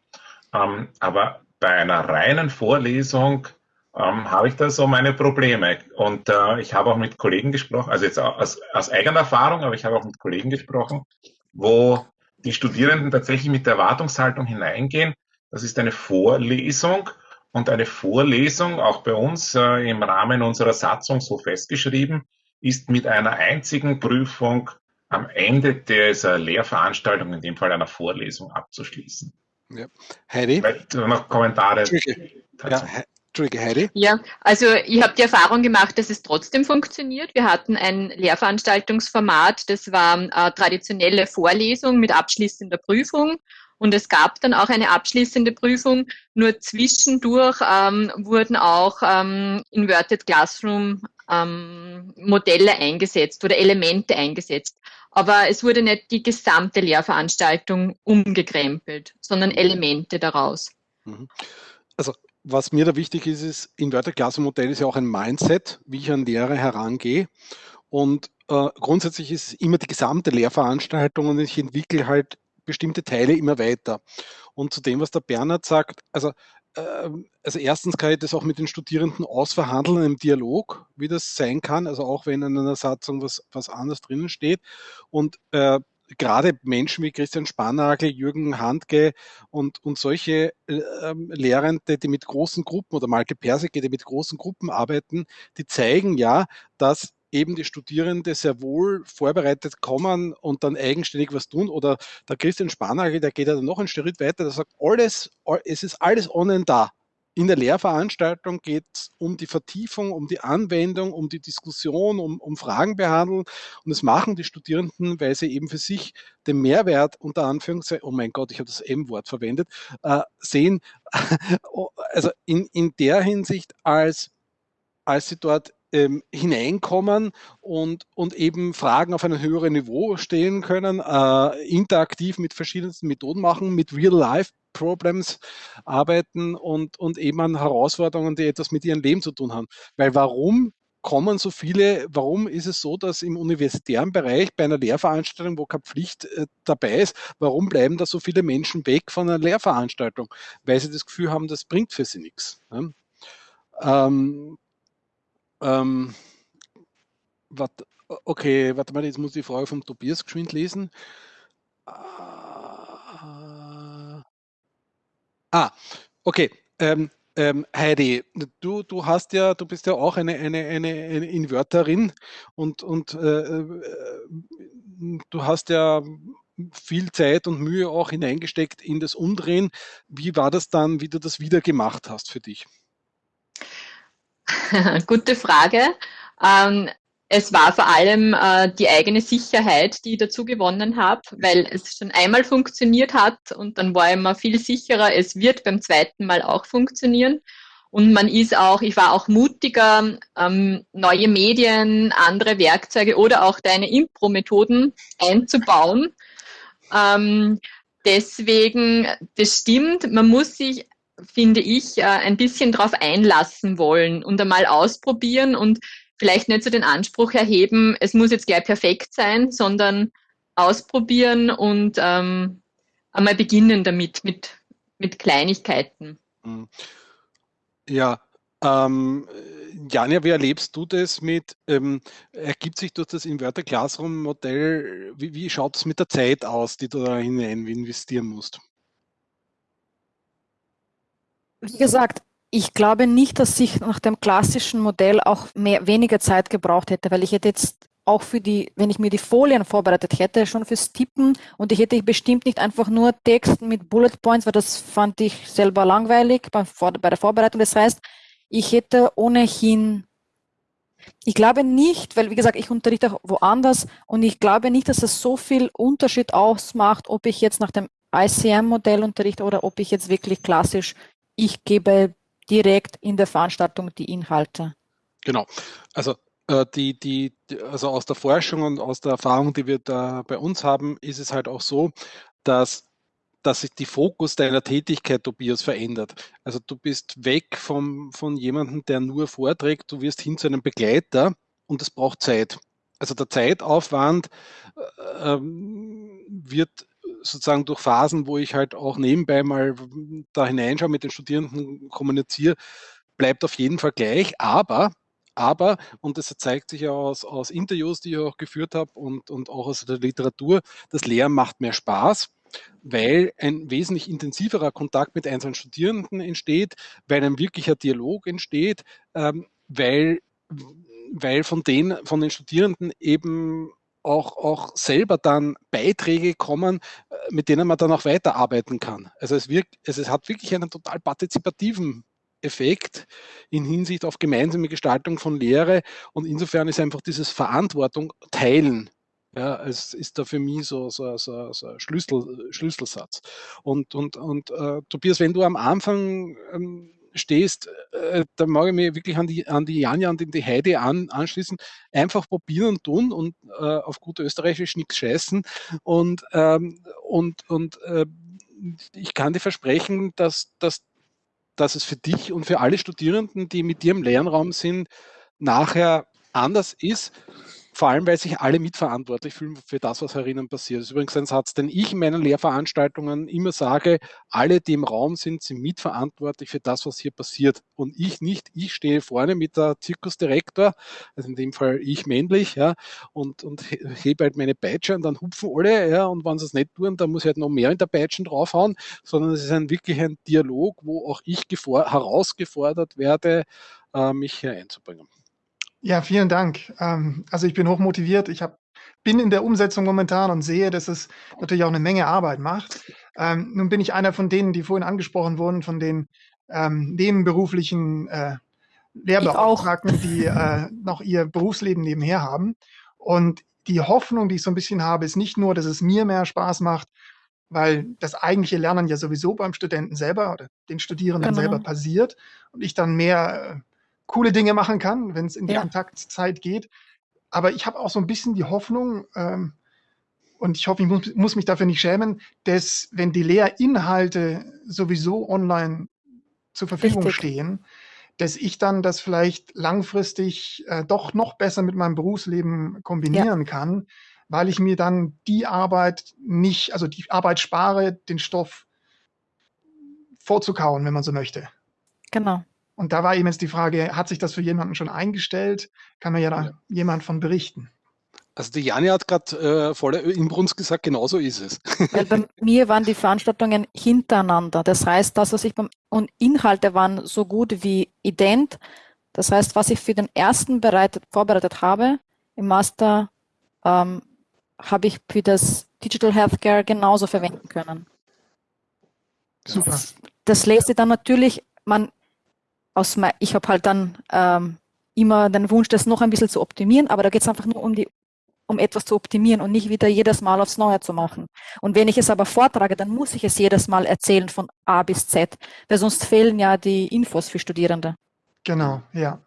Ähm, aber bei einer reinen Vorlesung ähm, habe ich da so meine Probleme. Und äh, ich habe auch mit Kollegen gesprochen, also jetzt aus, aus eigener Erfahrung, aber ich habe auch mit Kollegen gesprochen, wo die Studierenden tatsächlich mit der Erwartungshaltung hineingehen. Das ist eine Vorlesung und eine Vorlesung, auch bei uns äh, im Rahmen unserer Satzung so festgeschrieben, ist mit einer einzigen Prüfung am Ende dieser Lehrveranstaltung, in dem Fall einer Vorlesung, abzuschließen. Ja. Heidi? Vielleicht noch Kommentare. Ja, Entschuldige, Heidi. Ja, also ich habe die Erfahrung gemacht, dass es trotzdem funktioniert. Wir hatten ein Lehrveranstaltungsformat, das war eine traditionelle Vorlesung mit abschließender Prüfung. Und es gab dann auch eine abschließende Prüfung. Nur zwischendurch ähm, wurden auch ähm, Inverted Classroom ähm, Modelle eingesetzt oder Elemente eingesetzt. Aber es wurde nicht die gesamte Lehrveranstaltung umgekrempelt, sondern Elemente daraus. Mhm. Also was mir da wichtig ist, ist, Inverted Classroom Modell ist ja auch ein Mindset, wie ich an Lehre herangehe. Und äh, grundsätzlich ist immer die gesamte Lehrveranstaltung und ich entwickle halt bestimmte Teile immer weiter. Und zu dem, was der Bernhard sagt, also, äh, also erstens kann ich das auch mit den Studierenden ausverhandeln im Dialog, wie das sein kann, also auch wenn in einer Satzung was, was anderes drinnen steht. Und äh, gerade Menschen wie Christian Spannagel, Jürgen Handke und, und solche äh, Lehrende, die mit großen Gruppen oder Malke Persike, die mit großen Gruppen arbeiten, die zeigen ja, dass eben die Studierende sehr wohl vorbereitet kommen und dann eigenständig was tun. Oder der Christian Spannagel, der geht ja noch einen Schritt weiter, der sagt, alles, es ist alles online da. In der Lehrveranstaltung geht es um die Vertiefung, um die Anwendung, um die Diskussion, um, um Fragen behandeln. Und das machen die Studierenden, weil sie eben für sich den Mehrwert unter Anführungszeichen, oh mein Gott, ich habe das M-Wort verwendet, äh, sehen. also in, in der Hinsicht, als, als sie dort ähm, hineinkommen und, und eben Fragen auf einem höheren Niveau stellen können, äh, interaktiv mit verschiedensten Methoden machen, mit Real-Life Problems arbeiten und, und eben an Herausforderungen, die etwas mit ihrem Leben zu tun haben. Weil warum kommen so viele, warum ist es so, dass im universitären Bereich bei einer Lehrveranstaltung, wo keine Pflicht äh, dabei ist, warum bleiben da so viele Menschen weg von einer Lehrveranstaltung? Weil sie das Gefühl haben, das bringt für sie nichts. Ne? Ähm, ähm, wat, okay, warte mal, jetzt muss ich die Frage vom Tobias geschwind lesen. Ah, okay. Ähm, ähm, Heidi, du, du hast ja, du bist ja auch eine, eine, eine, eine Inverterin und, und äh, äh, du hast ja viel Zeit und Mühe auch hineingesteckt in das Umdrehen. Wie war das dann, wie du das wieder gemacht hast für dich? Gute Frage. Ähm, es war vor allem äh, die eigene Sicherheit, die ich dazu gewonnen habe, weil es schon einmal funktioniert hat und dann war ich mir viel sicherer, es wird beim zweiten Mal auch funktionieren. Und man ist auch, ich war auch mutiger, ähm, neue Medien, andere Werkzeuge oder auch deine Impro-Methoden einzubauen. Ähm, deswegen, das stimmt, man muss sich, finde ich, äh, ein bisschen darauf einlassen wollen und einmal ausprobieren und vielleicht nicht so den Anspruch erheben, es muss jetzt gleich perfekt sein, sondern ausprobieren und ähm, einmal beginnen damit, mit, mit Kleinigkeiten. Mhm. Ja, ähm, Janja, wie erlebst du das mit, ähm, ergibt sich durch das Inverter Classroom Modell, wie, wie schaut es mit der Zeit aus, die du da hinein investieren musst? Wie gesagt, ich glaube nicht, dass ich nach dem klassischen Modell auch mehr, weniger Zeit gebraucht hätte, weil ich hätte jetzt auch für die, wenn ich mir die Folien vorbereitet hätte, schon fürs Tippen und ich hätte bestimmt nicht einfach nur Text mit Bullet Points, weil das fand ich selber langweilig bei, bei der Vorbereitung. Das heißt, ich hätte ohnehin, ich glaube nicht, weil wie gesagt, ich unterrichte auch woanders und ich glaube nicht, dass es so viel Unterschied ausmacht, ob ich jetzt nach dem ICM-Modell unterrichte oder ob ich jetzt wirklich klassisch, ich gebe direkt in der Veranstaltung die Inhalte. Genau. Also äh, die, die, also aus der Forschung und aus der Erfahrung, die wir da bei uns haben, ist es halt auch so, dass dass sich die Fokus deiner Tätigkeit, Tobias, verändert. Also du bist weg vom, von jemandem, der nur vorträgt, du wirst hin zu einem Begleiter und es braucht Zeit. Also der Zeitaufwand äh, ähm, wird sozusagen durch Phasen, wo ich halt auch nebenbei mal da hineinschaue, mit den Studierenden kommuniziere, bleibt auf jeden Fall gleich, aber aber, und das zeigt sich ja aus, aus Interviews, die ich auch geführt habe und, und auch aus der Literatur, das Lehren macht mehr Spaß, weil ein wesentlich intensiverer Kontakt mit einzelnen Studierenden entsteht, weil ein wirklicher Dialog entsteht, ähm, weil, weil von, den, von den Studierenden eben auch, auch selber dann Beiträge kommen, äh, mit denen man dann auch weiterarbeiten kann. Also es, wirkt, also es hat wirklich einen total partizipativen Effekt in Hinsicht auf gemeinsame Gestaltung von Lehre. Und insofern ist einfach dieses Verantwortung teilen. Ja, es ist da für mich so, so, so, so ein Schlüssel, Schlüsselsatz. Und, und, und äh, Tobias, wenn du am Anfang ähm, stehst, äh, da mag ich mich wirklich an die, an die Janja und die Heide an, anschließen. Einfach probieren und tun und äh, auf gut österreichisch nichts scheißen. Und, ähm, und, und äh, ich kann dir versprechen, dass, dass dass es für dich und für alle Studierenden, die mit dir im Lernraum sind, nachher anders ist vor allem, weil sich alle mitverantwortlich fühlen für das, was herinnen passiert. Das ist übrigens ein Satz, den ich in meinen Lehrveranstaltungen immer sage, alle, die im Raum sind, sind mitverantwortlich für das, was hier passiert. Und ich nicht, ich stehe vorne mit der Zirkusdirektor, also in dem Fall ich männlich, ja, und, und hebe halt meine Peitsche und dann hupfen alle, ja, und wenn sie es nicht tun, dann muss ich halt noch mehr in der Peitschen draufhauen, sondern es ist ein wirklich ein Dialog, wo auch ich herausgefordert werde, äh, mich hier einzubringen. Ja, vielen Dank. Ähm, also ich bin hochmotiviert. Ich hab, bin in der Umsetzung momentan und sehe, dass es natürlich auch eine Menge Arbeit macht. Ähm, nun bin ich einer von denen, die vorhin angesprochen wurden, von den ähm, nebenberuflichen äh, Lehrbeauftragten, die äh, noch ihr Berufsleben nebenher haben. Und die Hoffnung, die ich so ein bisschen habe, ist nicht nur, dass es mir mehr Spaß macht, weil das eigentliche Lernen ja sowieso beim Studenten selber oder den Studierenden genau. selber passiert und ich dann mehr äh, coole Dinge machen kann, wenn es in die ja. Kontaktzeit geht. Aber ich habe auch so ein bisschen die Hoffnung, ähm, und ich hoffe, ich muss, muss, mich dafür nicht schämen, dass wenn die Lehrinhalte sowieso online zur Verfügung Richtig. stehen, dass ich dann das vielleicht langfristig äh, doch noch besser mit meinem Berufsleben kombinieren ja. kann, weil ich mir dann die Arbeit nicht, also die Arbeit spare, den Stoff vorzukauen, wenn man so möchte. Genau. Und da war eben jetzt die Frage, hat sich das für jemanden schon eingestellt? Kann mir ja da ja. jemand von berichten. Also die Jani hat gerade äh, voller Inbrunst gesagt, genauso ist es. Weil bei mir waren die Veranstaltungen hintereinander. Das heißt, das, was ich beim und Inhalte waren so gut wie ident. Das heißt, was ich für den ersten bereitet, vorbereitet habe im Master, ähm, habe ich für das Digital Healthcare genauso verwenden können. Super. Das, das lässt sich dann natürlich, man aus ich habe halt dann ähm, immer den Wunsch, das noch ein bisschen zu optimieren, aber da geht es einfach nur um die um etwas zu optimieren und nicht wieder jedes Mal aufs Neue zu machen. Und wenn ich es aber vortrage, dann muss ich es jedes Mal erzählen von A bis Z, weil sonst fehlen ja die Infos für Studierende. Genau, ja.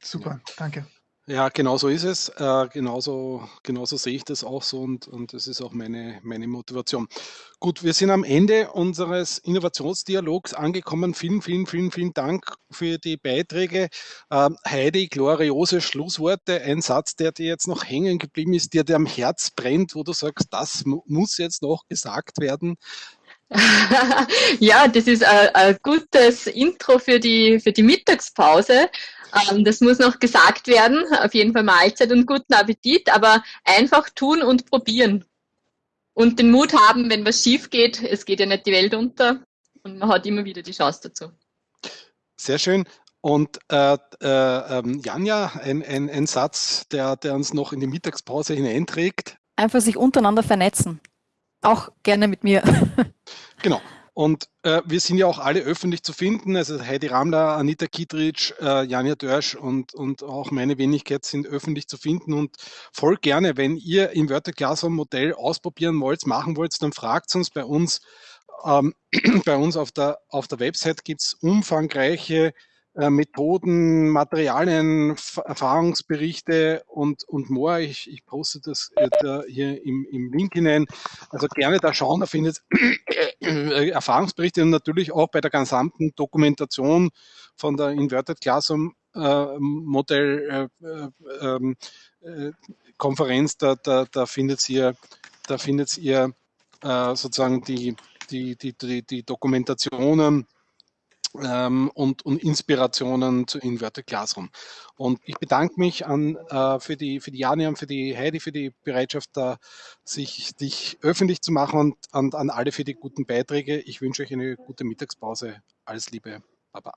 Super, danke. Ja, genau so ist es. Äh, genauso, genauso sehe ich das auch so und, und das ist auch meine, meine Motivation. Gut, wir sind am Ende unseres Innovationsdialogs angekommen. Vielen, vielen, vielen, vielen Dank für die Beiträge. Ähm, Heidi, gloriose Schlussworte. Ein Satz, der dir jetzt noch hängen geblieben ist, der dir am Herz brennt, wo du sagst, das muss jetzt noch gesagt werden. ja, das ist ein, ein, gutes Intro für die, für die Mittagspause. Ähm, das muss noch gesagt werden. Auf jeden Fall Mahlzeit und guten Appetit, aber einfach tun und probieren. Und den Mut haben, wenn was schief geht. Es geht ja nicht die Welt unter und man hat immer wieder die Chance dazu. Sehr schön. Und äh, äh, ähm, Janja, ein, ein, ein Satz, der, der uns noch in die Mittagspause hineinträgt. Einfach sich untereinander vernetzen. Auch gerne mit mir. Genau. Und äh, wir sind ja auch alle öffentlich zu finden. Also Heidi Ramler, Anita Kietritsch, äh, Janja Dörsch und, und auch meine Wenigkeit sind öffentlich zu finden. Und voll gerne, wenn ihr im Wörter Classroom Modell ausprobieren wollt, machen wollt, dann fragt uns bei uns. Ähm, bei uns auf der, auf der Website gibt es umfangreiche Methoden, Materialien, Erfahrungsberichte und, und more. Ich, ich poste das hier im, im Link hinein. Also gerne da schauen, da findet äh, Erfahrungsberichte und natürlich auch bei der gesamten Dokumentation von der Inverted Classroom äh, Modell äh, ähm, äh, Konferenz, da, da, da findet ihr, da findet ihr äh, sozusagen die, die, die, die, die Dokumentationen ähm, und, und, Inspirationen zu Inverted Classroom. Und ich bedanke mich an, äh, für, die, für die Jani und für die Heidi für die Bereitschaft, da sich, sich öffentlich zu machen und an, an alle für die guten Beiträge. Ich wünsche euch eine gute Mittagspause. Alles Liebe. Baba.